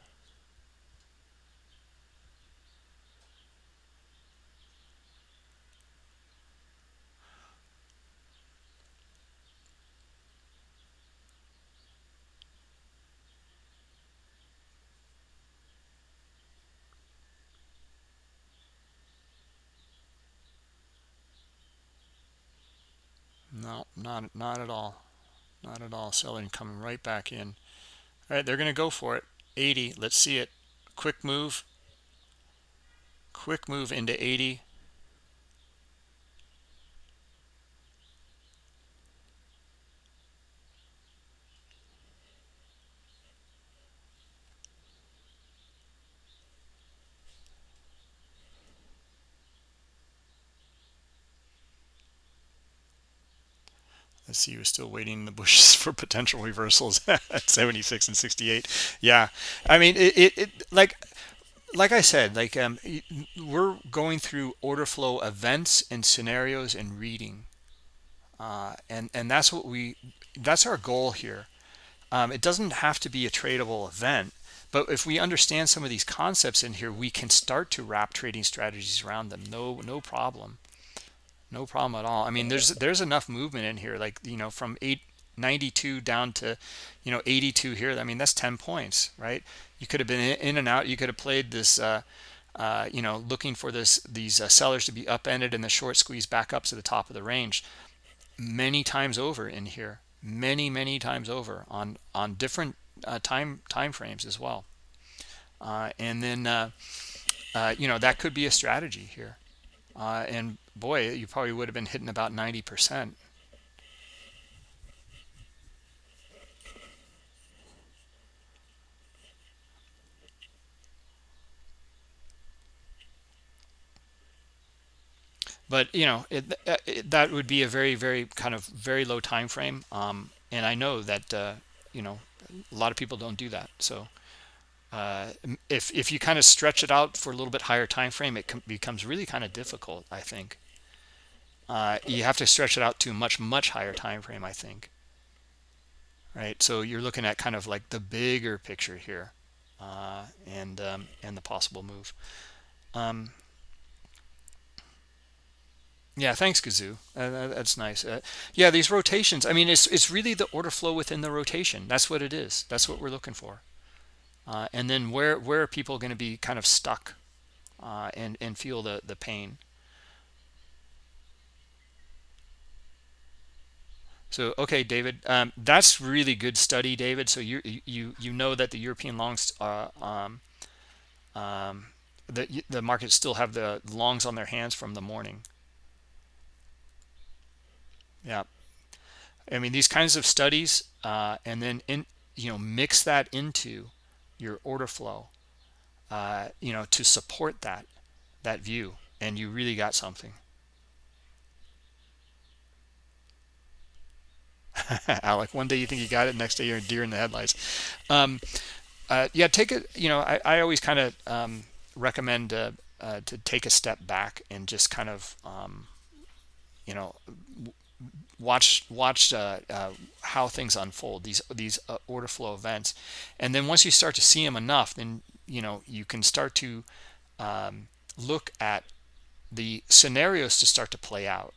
Not not at all. Not at all. Selling coming right back in. All right they're going to go for it. 80 let's see it. Quick move. Quick move into 80 see, we're still waiting in the bushes for potential reversals at 76 and 68. Yeah, I mean, it, it, it like like I said, like um, we're going through order flow events and scenarios and reading, uh, and and that's what we that's our goal here. Um, it doesn't have to be a tradable event, but if we understand some of these concepts in here, we can start to wrap trading strategies around them. No, no problem no problem at all. I mean there's there's enough movement in here like you know from 892 down to you know 82 here. I mean that's 10 points right? You could have been in and out. You could have played this uh, uh, you know looking for this these uh, sellers to be upended and the short squeeze back up to the top of the range. Many times over in here. Many many times over on on different uh, time time frames as well. Uh, and then uh, you know that could be a strategy here and boy, you probably would have been hitting about 90%. But you know it, it, that would be a very, very kind of very low time frame, um, and I know that uh, you know a lot of people don't do that. So uh, if if you kind of stretch it out for a little bit higher time frame, it becomes really kind of difficult. I think. Uh, you have to stretch it out to a much much higher time frame i think. Right? So you're looking at kind of like the bigger picture here uh, and um, and the possible move. Um, yeah thanks kazoo uh, that's nice. Uh, yeah these rotations i mean it's it's really the order flow within the rotation. That's what it is. That's what we're looking for uh, and then where where are people going to be kind of stuck uh, and and feel the the pain So, okay, David, um, that's really good study, David. So you you you know that the European longs, uh, um, um, the the markets still have the longs on their hands from the morning. Yeah, I mean these kinds of studies, uh, and then in you know mix that into your order flow, uh, you know, to support that that view, and you really got something. Alec, one day you think you got it, next day you're a deer in the headlights. Um, uh, yeah, take it. You know, I, I always kind of um, recommend uh, uh, to take a step back and just kind of, um, you know, watch watch uh, uh, how things unfold these these uh, order flow events, and then once you start to see them enough, then you know you can start to um, look at the scenarios to start to play out.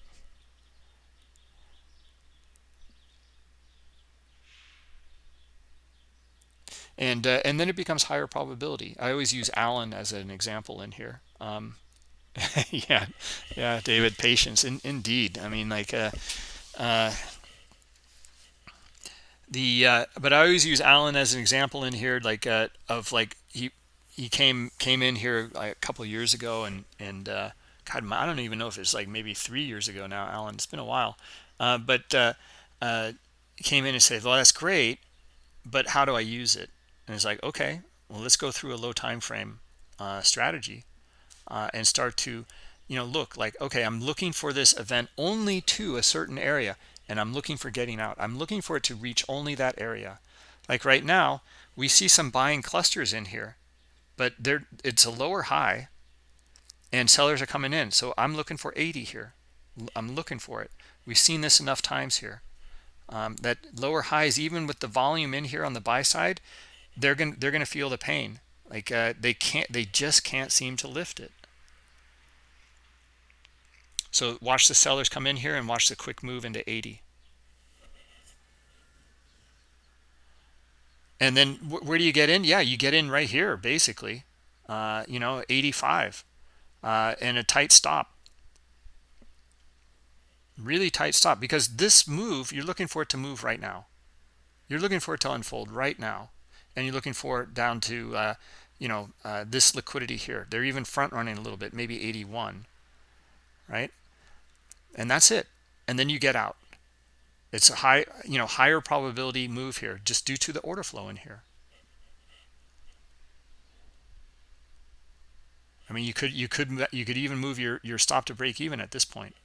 And uh, and then it becomes higher probability. I always use allen as an example in here. Um, yeah yeah david patience in, indeed. I mean like uh, uh, the uh, but i always use Alan as an example in here like uh, of like he he came came in here a couple years ago and and uh, god i don't even know if it's like maybe three years ago now Alan. it's been a while but came in and said well that's great but how do i use it and it's like okay well let's go through a low time frame uh, strategy uh, and start to you know look like okay i'm looking for this event only to a certain area and i'm looking for getting out. I'm looking for it to reach only that area. Like right now we see some buying clusters in here but there it's a lower high and sellers are coming in. So i'm looking for 80 here. I'm looking for it. We've seen this enough times here. Um, that lower highs even with the volume in here on the buy side they're gonna they're going to feel the pain. Like uh, they can't they just can't seem to lift it so watch the sellers come in here and watch the quick move into 80 and then where do you get in? Yeah you get in right here basically. Uh, you know 85 uh, and a tight stop. Really tight stop because this move you're looking for it to move right now. You're looking for it to unfold right now. And you're looking for it down to uh, you know uh, this liquidity here. They're even front running a little bit maybe 81 right? And that's it. And then you get out. It's a high you know higher probability move here just due to the order flow in here. I mean you could you could you could even move your your stop to break even at this point.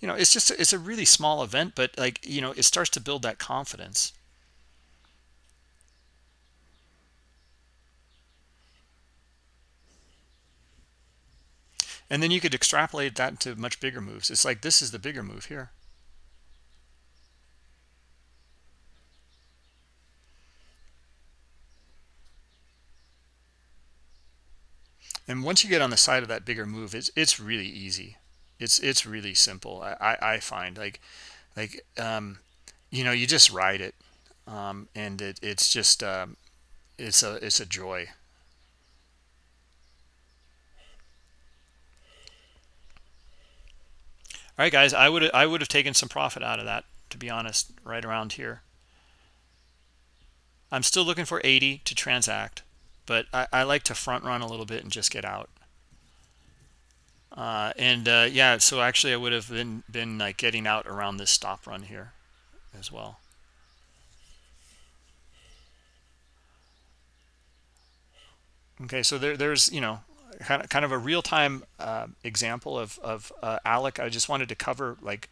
You know it's just it's a really small event but like you know it starts to build that confidence and then you could extrapolate that into much bigger moves. It's like this is the bigger move here. And once you get on the side of that bigger move it's it's really easy. It's it's really simple i i find. Like like um you know you just ride it um and it, it's just um it's a it's a joy right guys i would i would have taken some profit out of that to be honest right around here. I'm still looking for 80 to transact but i, I like to front run a little bit and just get out. Uh, and uh, yeah so actually i would have been been like getting out around this stop run here as well. Okay so there there's you know kind of, a real-time uh, example of, of uh, ALEC. I just wanted to cover like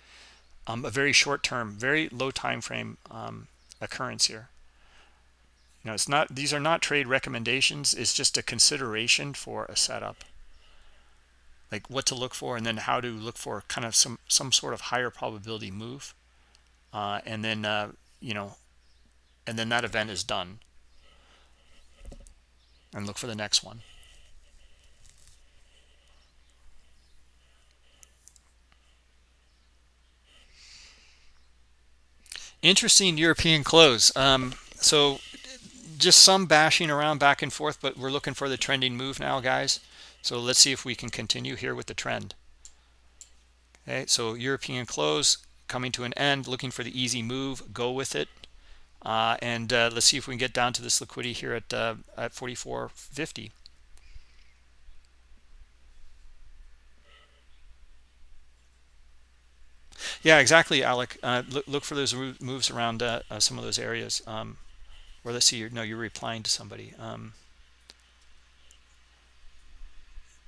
um, a very short-term, very low time frame um, occurrence here. You know, it's not; these are not trade recommendations. It's just a consideration for a setup, like what to look for, and then how to look for kind of some some sort of higher probability move, uh, and then uh, you know, and then that event is done, and look for the next one. Interesting European close. Um, so just some bashing around back and forth, but we're looking for the trending move now, guys. So let's see if we can continue here with the trend. Okay, so European close coming to an end, looking for the easy move, go with it. Uh, and uh, let's see if we can get down to this liquidity here at uh, at 44.50. Yeah, exactly, Alec. Uh, look, look for those moves around uh, uh, some of those areas. Um, or let's see, you're, no, you're replying to somebody. Um,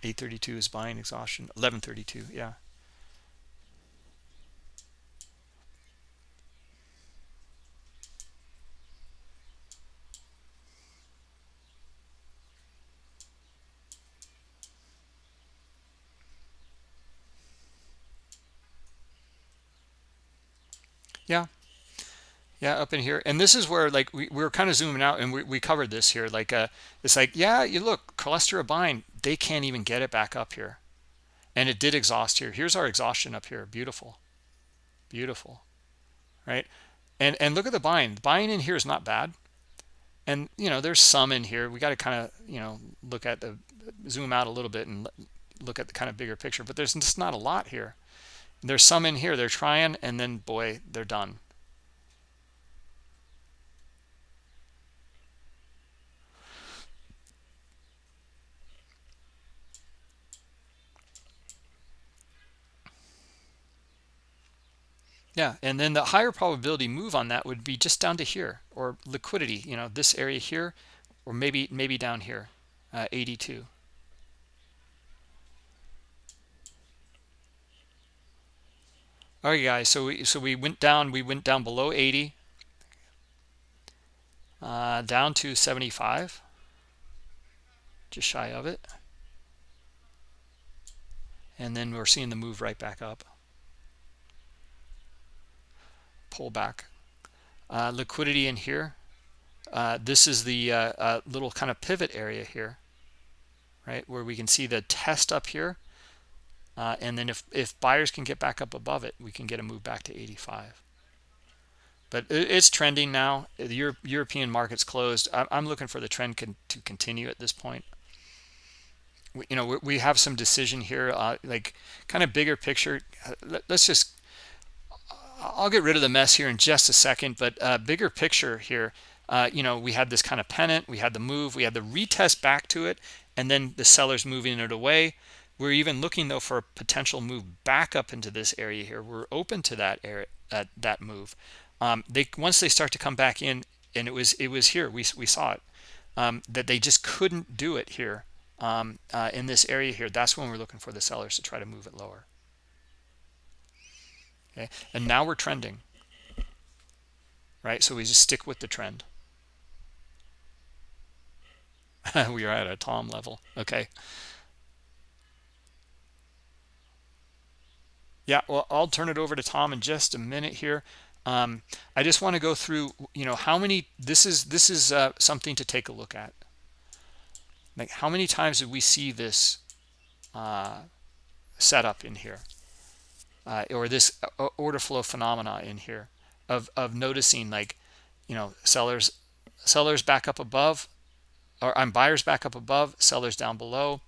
832 is buying exhaustion. 1132, yeah. Yeah. Yeah up in here. And this is where like we, we were kind of zooming out and we, we covered this here like uh it's like yeah you look buying they can't even get it back up here. And it did exhaust here. Here's our exhaustion up here. Beautiful. Beautiful. Right? And and look at the buying the buying in here is not bad. And you know there's some in here. We got to kind of you know look at the zoom out a little bit and look at the kind of bigger picture but there's just not a lot here there's some in here they're trying and then boy they're done. Yeah and then the higher probability move on that would be just down to here or liquidity you know this area here or maybe maybe down here uh, 82 all right guys so we so we went down we went down below 80 uh, down to 75 just shy of it. And then we're seeing the move right back up. Pull back. Uh, liquidity in here. Uh, this is the uh, uh, little kind of pivot area here right where we can see the test up here uh, and then if, if buyers can get back up above it, we can get a move back to 85. But it's trending now. The Euro European market's closed. I'm looking for the trend con to continue at this point. we, you know we, have some decision here uh, like kind of bigger picture uh, let, us just I'll get rid of the mess here in just a second but uh, bigger picture here uh, you know we had this kind of pennant we had the move we had the retest back to it and then the sellers moving it away we're even looking though for a potential move back up into this area here. We're open to that area uh, that move. Um, they once they start to come back in and it was it was here we, we saw it um, that they just couldn't do it here um, uh, in this area here. That's when we're looking for the sellers to try to move it lower. Okay? And now we're trending. Right? So we just stick with the trend. We are at a tom level. Okay yeah well i'll turn it over to tom in just a minute here. Um, i just want to go through you know how many this is this is uh, something to take a look at. Like how many times did we see this uh, setup in here? Uh, or this order flow phenomena in here of of noticing like you know sellers sellers back up above or I'm buyers back up above sellers down below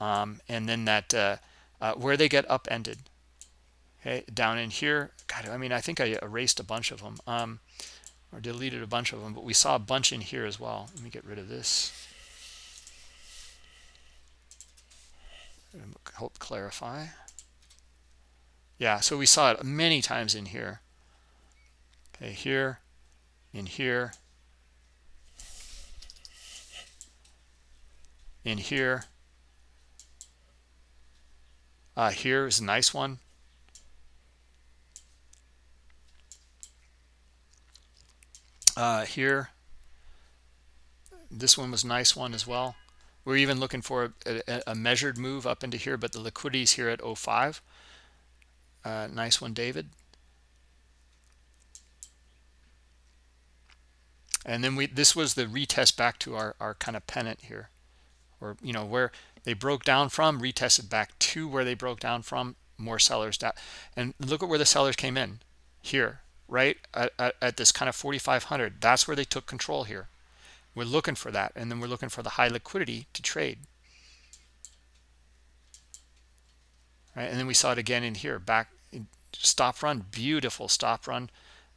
um, and then that uh, uh, where they get upended okay down in here god i mean i think i erased a bunch of them um, or deleted a bunch of them but we saw a bunch in here as well. Let me get rid of this. Help clarify. Yeah so we saw it many times in here. Okay here in here. In here. Uh here is a nice one uh here. This one was a nice one as well. We're even looking for a, a, measured move up into here but the liquidity is here at 05 uh, nice one david. And then we this was the retest back to our, our kind of pennant here. Or you know where they broke down from retested back to where they broke down from more sellers down. And look at where the sellers came in here right at, at, at this kind of 4500 that's where they took control here. We're looking for that and then we're looking for the high liquidity to trade. Right and then we saw it again in here back stop run beautiful stop run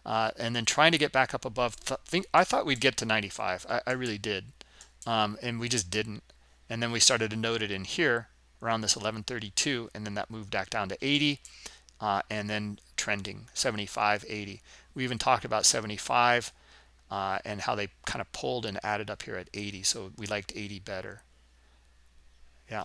uh, and then trying to get back up above th think I thought we'd get to 95 I, I really did um, and we just didn't. And then we started to note it in here around this 1132 and then that moved back down to 80 uh, and then trending 75 80 we even talked about 75 uh, and how they kind of pulled and added up here at 80 so we liked 80 better. Yeah.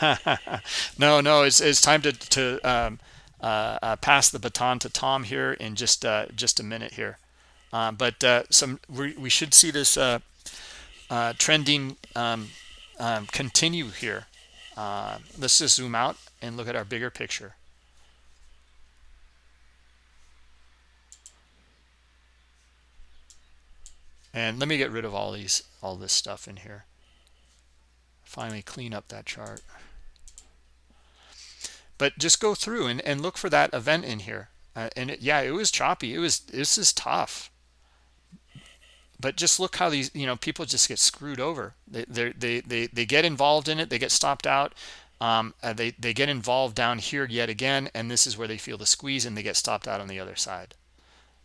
No no it's, it's time to, to um, uh, uh, pass the baton to Tom here in just uh, just a minute here. Uh, but some we, we, should see this trending um, um, continue here let's just zoom out and look at our bigger picture. And let me get rid of all these all this stuff in here. Finally clean up that chart. But just go through and, and look for that event in here. Uh, and it, yeah it was choppy. It was this is tough but just look how these you know people just get screwed over. They they they they get involved in it. They get stopped out. Um, uh, they they get involved down here yet again and this is where they feel the squeeze and they get stopped out on the other side.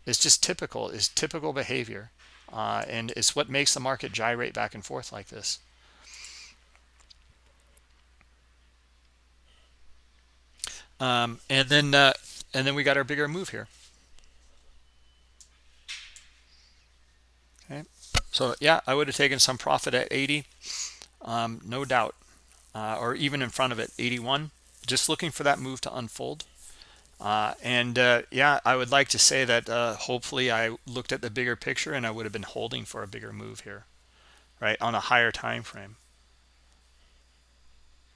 It's just typical. It's typical behavior. Uh, and it's what makes the market gyrate back and forth like this. Um, and then uh, and then we got our bigger move here so yeah I would have taken some profit at 80 um, no doubt uh, or even in front of it 81 just looking for that move to unfold uh, and uh, yeah, I would like to say that uh, hopefully I looked at the bigger picture and I would have been holding for a bigger move here, right, on a higher time frame.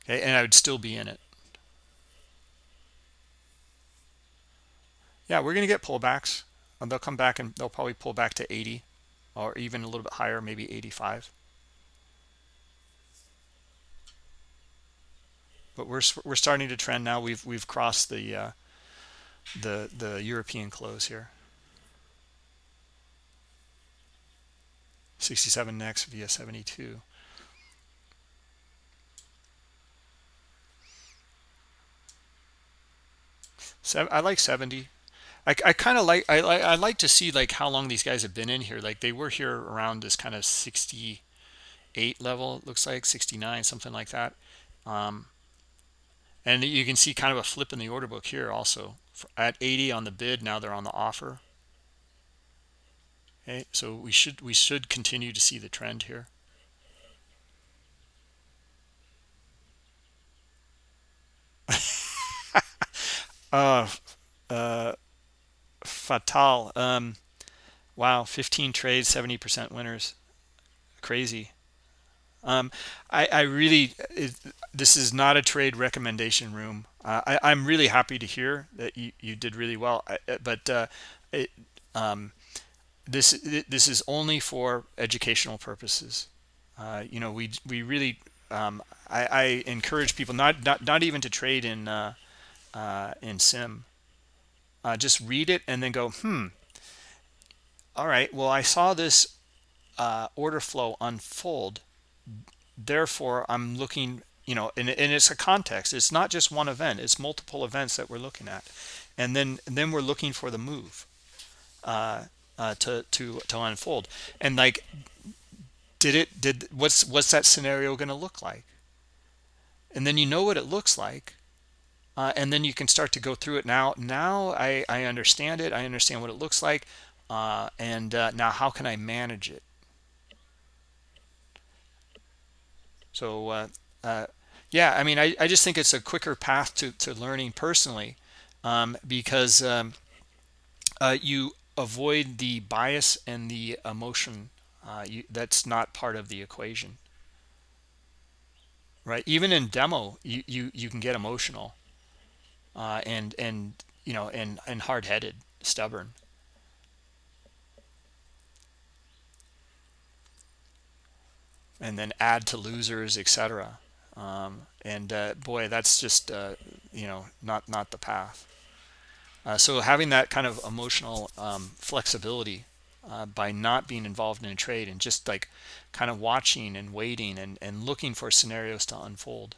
Okay, and I would still be in it. Yeah, we're going to get pullbacks. They'll come back and they'll probably pull back to 80 or even a little bit higher, maybe 85. But we're we're starting to trend now. We've we've crossed the uh, the the European close here. 67 next via 72 Seven, I like 70 I, I kind of like I, I like to see like how long these guys have been in here. Like they were here around this kind of 68 level looks like 69 something like that. Um, and you can see kind of a flip in the order book here also. At 80 on the bid now they're on the offer. Okay so we should we should continue to see the trend here. Uh uh fatal. Um wow 15 trades 70 percent winners. Crazy. Um i i really it, this is not a trade recommendation room. Uh, i i'm really happy to hear that you you did really well. I, but uh it um this this is only for educational purposes. Uh you know we we really um i i encourage people not not not even to trade in uh uh in sim uh, just read it and then go hmm all right well i saw this uh, order flow unfold. Therefore i'm looking you know and, and it's a context. It's not just one event. It's multiple events that we're looking at. And then and then we're looking for the move uh, uh, to to to unfold. And like did it did what's what's that scenario going to look like? And then you know what it looks like uh, and then you can start to go through it now. Now i i understand it. I understand what it looks like. Uh, and uh, now how can i manage it? So uh, uh, yeah i mean I, I just think it's a quicker path to, to learning personally um, because um, uh, you avoid the bias and the emotion you, that's not part of the equation. Right? Even in demo you you, you can get emotional uh, and and you know and and hard-headed stubborn. And then add to losers etc um, and uh, boy that's just uh, you know not not the path. Uh, so having that kind of emotional um, flexibility uh, by not being involved in a trade and just like kind of watching and waiting and, and looking for scenarios to unfold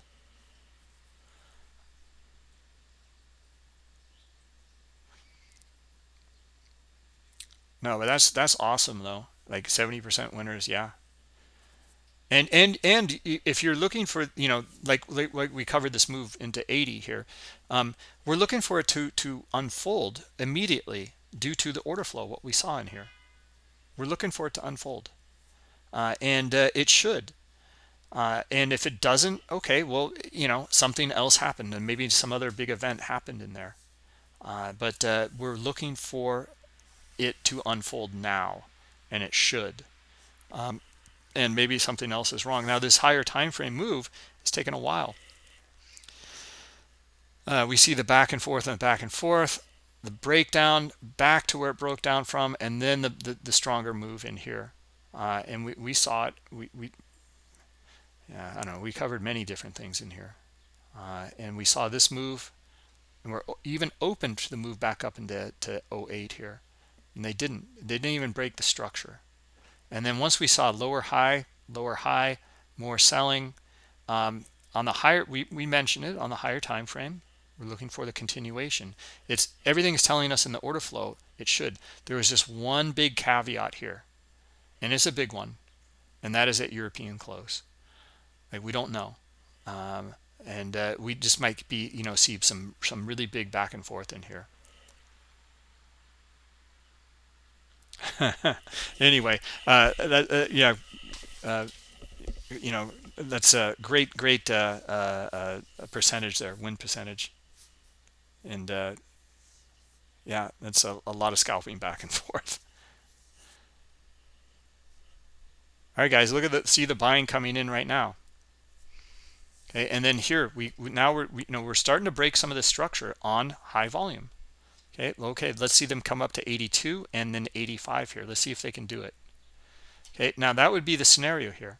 no but that's that's awesome though. Like 70 percent winners yeah. And and and if you're looking for you know like like, like we covered this move into 80 here um, we're looking for it to to unfold immediately due to the order flow what we saw in here. We're looking for it to unfold. Uh, and uh, it should. Uh, and if it doesn't okay well you know something else happened and maybe some other big event happened in there. Uh, but uh, we're looking for it to unfold now and it should. Um, and maybe something else is wrong. Now this higher time frame move has taken a while. Uh, we see the back and forth and back and forth the breakdown back to where it broke down from and then the the, the stronger move in here. Uh, and we, we saw it. We, we yeah i don't know. We covered many different things in here. Uh, and we saw this move and we're even open to the move back up into to 08 here and they didn't they didn't even break the structure. And then once we saw lower high lower high more selling um, on the higher we, we mentioned it on the higher time frame. We're looking for the continuation. It's everything is telling us in the order flow it should. There was just one big caveat here and it's a big one and that is at european close. Like we don't know. Um, and uh, we just might be you know see some some really big back and forth in here anyway, uh, that, uh, yeah, uh, you know, that's a great, great uh, uh, uh, percentage there, win percentage. And yeah, that's a, a lot of scalping back and forth. All right, guys, look at the see the buying coming in right now. Okay, and then here we, now we're we, you know we're starting to break some of the structure on high volume. Okay, okay, let's see them come up to 82 and then 85 here. Let's see if they can do it. Okay, now that would be the scenario here.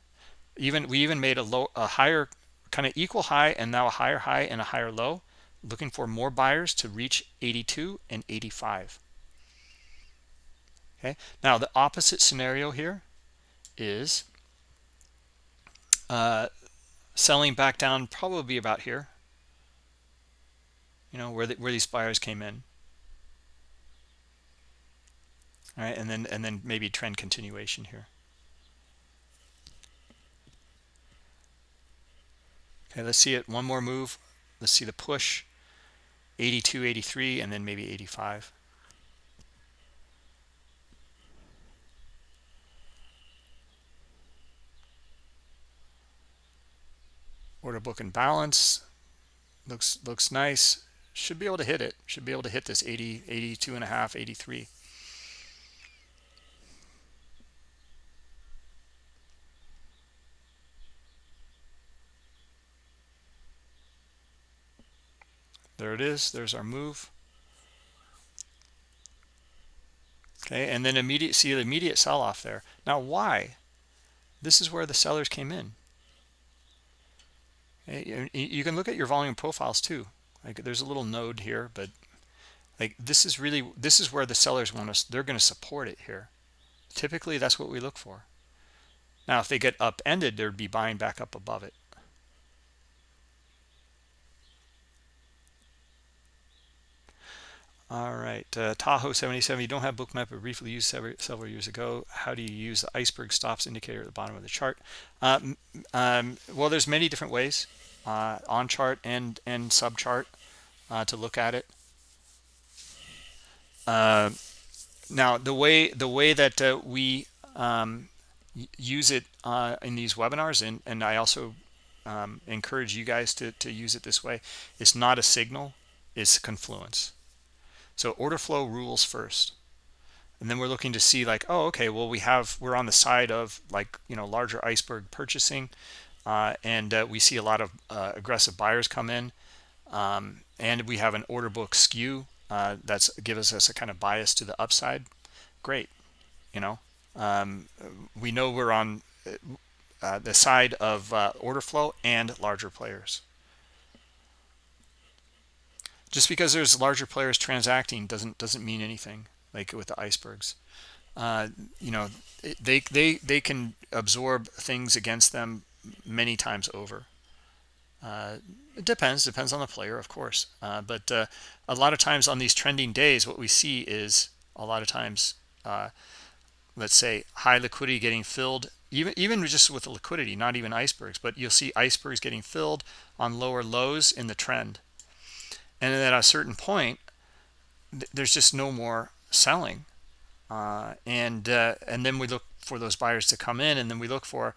Even we even made a low, a higher, kind of equal high, and now a higher high and a higher low. Looking for more buyers to reach 82 and 85. Okay, now the opposite scenario here is uh, selling back down probably about here you know where the, where these buyers came in all right and then and then maybe trend continuation here. Okay let's see it. One more move. Let's see the push. 82 83 and then maybe 85 order book and balance. Looks looks nice. Should be able to hit it. Should be able to hit this 80 82 and a half 83 there it is. There's our move. Okay and then immediate see the immediate sell off there. Now why? This is where the sellers came in. Eh, you can look at your volume profiles too. Like there's a little node here but like this is really this is where the sellers want us they're going to support it here. Typically that's what we look for. Now if they get upended they'd be buying back up above it all right uh, tahoe 77 you don't have bookmap but briefly used several, several years ago. How do you use the iceberg stops indicator at the bottom of the chart? Um, um, well there's many different ways uh, on chart and and sub chart uh, to look at it. Uh, now the way the way that uh, we um, use it uh, in these webinars and and I also um, encourage you guys to, to use it this way it's not a signal it's confluence so order flow rules first. And then we're looking to see like oh okay well we have we're on the side of like you know larger iceberg purchasing uh, and uh, we see a lot of uh, aggressive buyers come in um, and we have an order book skew uh, that's gives us a kind of bias to the upside. Great you know um, we know we're on uh, the side of uh, order flow and larger players just because there's larger players transacting doesn't doesn't mean anything like with the icebergs you know they they they can absorb things against them many times over. Uh, it depends, depends on the player, of course. Uh, but uh, a lot of times on these trending days, what we see is a lot of times, uh, let's say, high liquidity getting filled, even even just with the liquidity, not even icebergs, but you'll see icebergs getting filled on lower lows in the trend. And then at a certain point, th there's just no more selling. Uh, and uh, and then we look for those buyers to come in, and then we look for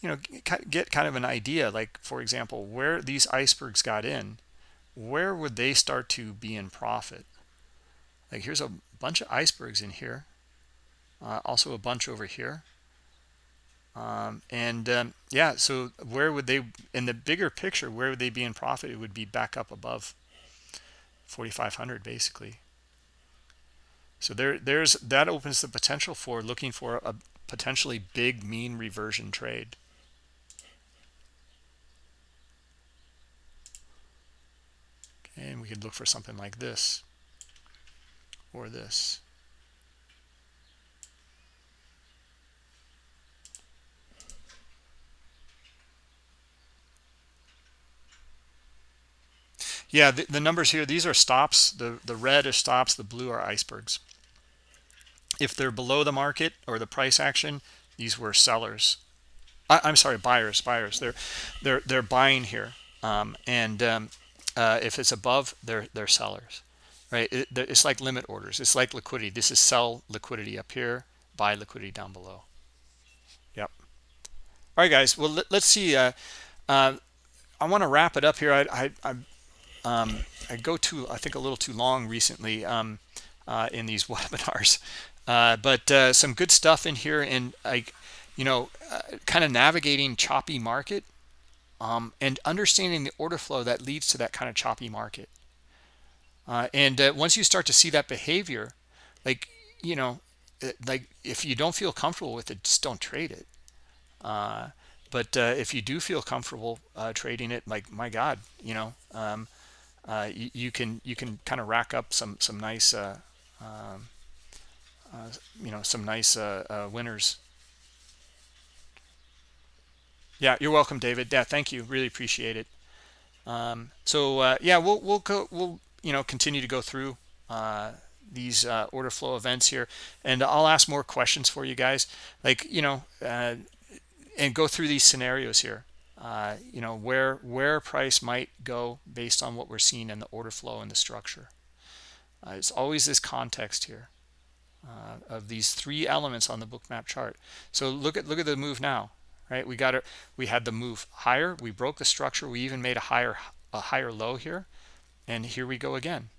you know get kind of an idea. Like for example where these icebergs got in where would they start to be in profit? Like here's a bunch of icebergs in here uh, also a bunch over here. Um, and um, yeah so where would they in the bigger picture where would they be in profit? It would be back up above 4500 basically. So there there's that opens the potential for looking for a potentially big mean reversion trade. And we could look for something like this or this yeah the, the, numbers here these are stops. The the red is stops the blue are icebergs. If they're below the market or the price action these were sellers. I, am sorry buyers buyers. They're they're they're buying here. Um, and um, uh, if it's above they're they're sellers right? It, it's like limit orders. It's like liquidity. This is sell liquidity up here buy liquidity down below. Yep. All right guys. Well let, us see uh, uh, i want to wrap it up here. I i I, um, I go too i think a little too long recently um, uh, in these webinars uh, but uh, some good stuff in here and like you know kind of navigating choppy market um, and understanding the order flow that leads to that kind of choppy market. Uh, and uh, once you start to see that behavior, like, you know, uh, like if you don't feel comfortable with it, just don't trade it. Uh, but uh, if you do feel comfortable uh, trading it, like, my God, you know, um, you, you, can you can kind of rack up some some nice, um, you know, some nice winners Yeah, you're welcome, David. Yeah, thank you. Really appreciate it. Um, so uh, yeah, we'll we'll go we'll you know continue to go through uh, these uh, order flow events here, and I'll ask more questions for you guys, like you know, uh, and go through these scenarios here. Uh, you know where where price might go based on what we're seeing in the order flow and the structure. Uh, it's always this context here of these three elements on the bookmap chart. So look at look at the move now right we got it we had the move higher we broke the structure we even made a higher a higher low here and here we go again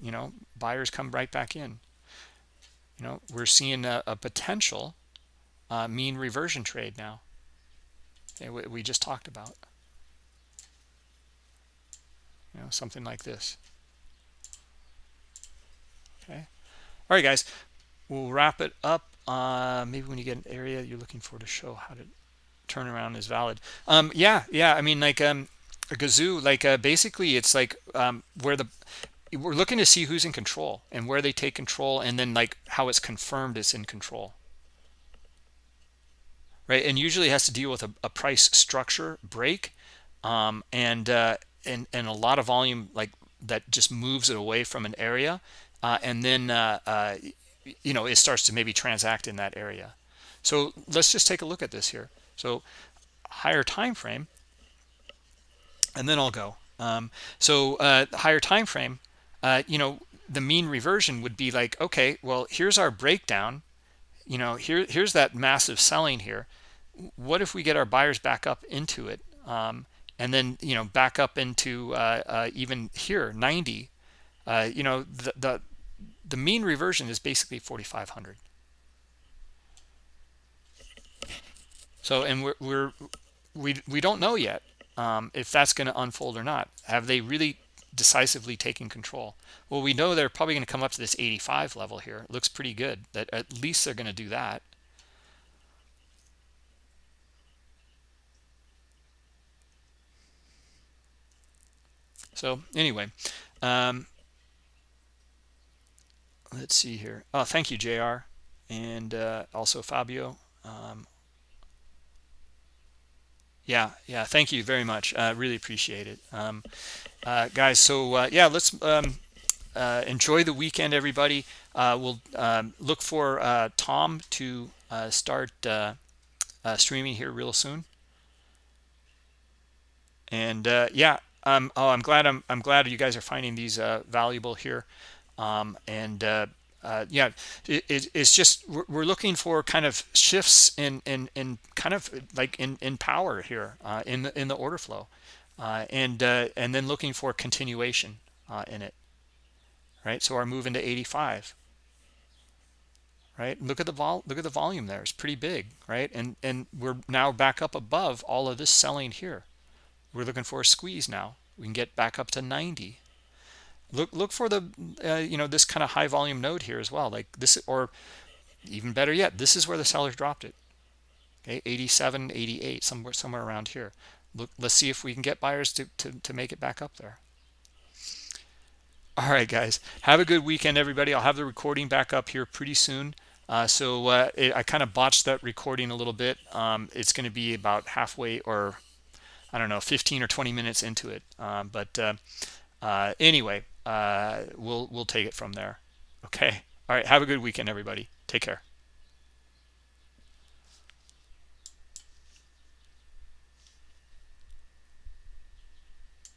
you know buyers come right back in you know we're seeing a, a potential uh, mean reversion trade now we, just talked about. You know something like this. Okay. All right guys. We'll wrap it up. Uh, maybe when you get an area you're looking for to show how to turnaround is valid. Um yeah yeah. I mean like um a gazoo like uh, basically it's like um where the we're looking to see who's in control and where they take control and then like how it's confirmed it's in control right and usually has to deal with a, a price structure break um and uh and and a lot of volume like that just moves it away from an area uh and then uh uh you know it starts to maybe transact in that area so let's just take a look at this here so higher time frame, and then I'll go. Um, so uh, higher time frame, uh, you know, the mean reversion would be like, okay, well, here's our breakdown. You know, here here's that massive selling here. What if we get our buyers back up into it, um, and then you know back up into uh, uh even here 90? Uh, you know, the, the the mean reversion is basically 4,500. So, and we're, we're we we don't know yet um, if that's going to unfold or not. Have they really decisively taking control? Well, we know they're probably going to come up to this 85 level here. It looks pretty good. That at least they're going to do that. So anyway, um, let's see here. Oh, thank you, JR, and uh, also Fabio. Um, yeah yeah thank you very much uh, really appreciate it um, uh, guys so uh, yeah let's um, uh, enjoy the weekend everybody. Uh, we'll um, look for uh, Tom to start streaming here real soon. And yeah um, oh I'm glad I'm, I'm glad you guys are finding these valuable here. Um, and uh, yeah, it, it's just we're looking for kind of shifts in in in kind of like in in power here uh, in the, in the order flow, uh, and uh, and then looking for continuation uh, in it. Right, so our move into 85. Right, look at the vol look at the volume there; it's pretty big, right? And and we're now back up above all of this selling here. We're looking for a squeeze now. We can get back up to 90 look look for the uh, you know this kind of high volume node here as well like this or even better yet this is where the sellers dropped it okay 87 88 somewhere somewhere around here look let's see if we can get buyers to, to, to make it back up there all right guys have a good weekend everybody i'll have the recording back up here pretty soon uh, so uh, it, i kind of botched that recording a little bit um, it's going to be about halfway or i don't know 15 or 20 minutes into it um, but uh, uh anyway uh, we'll we'll take it from there. Okay. All right. Have a good weekend, everybody. Take care.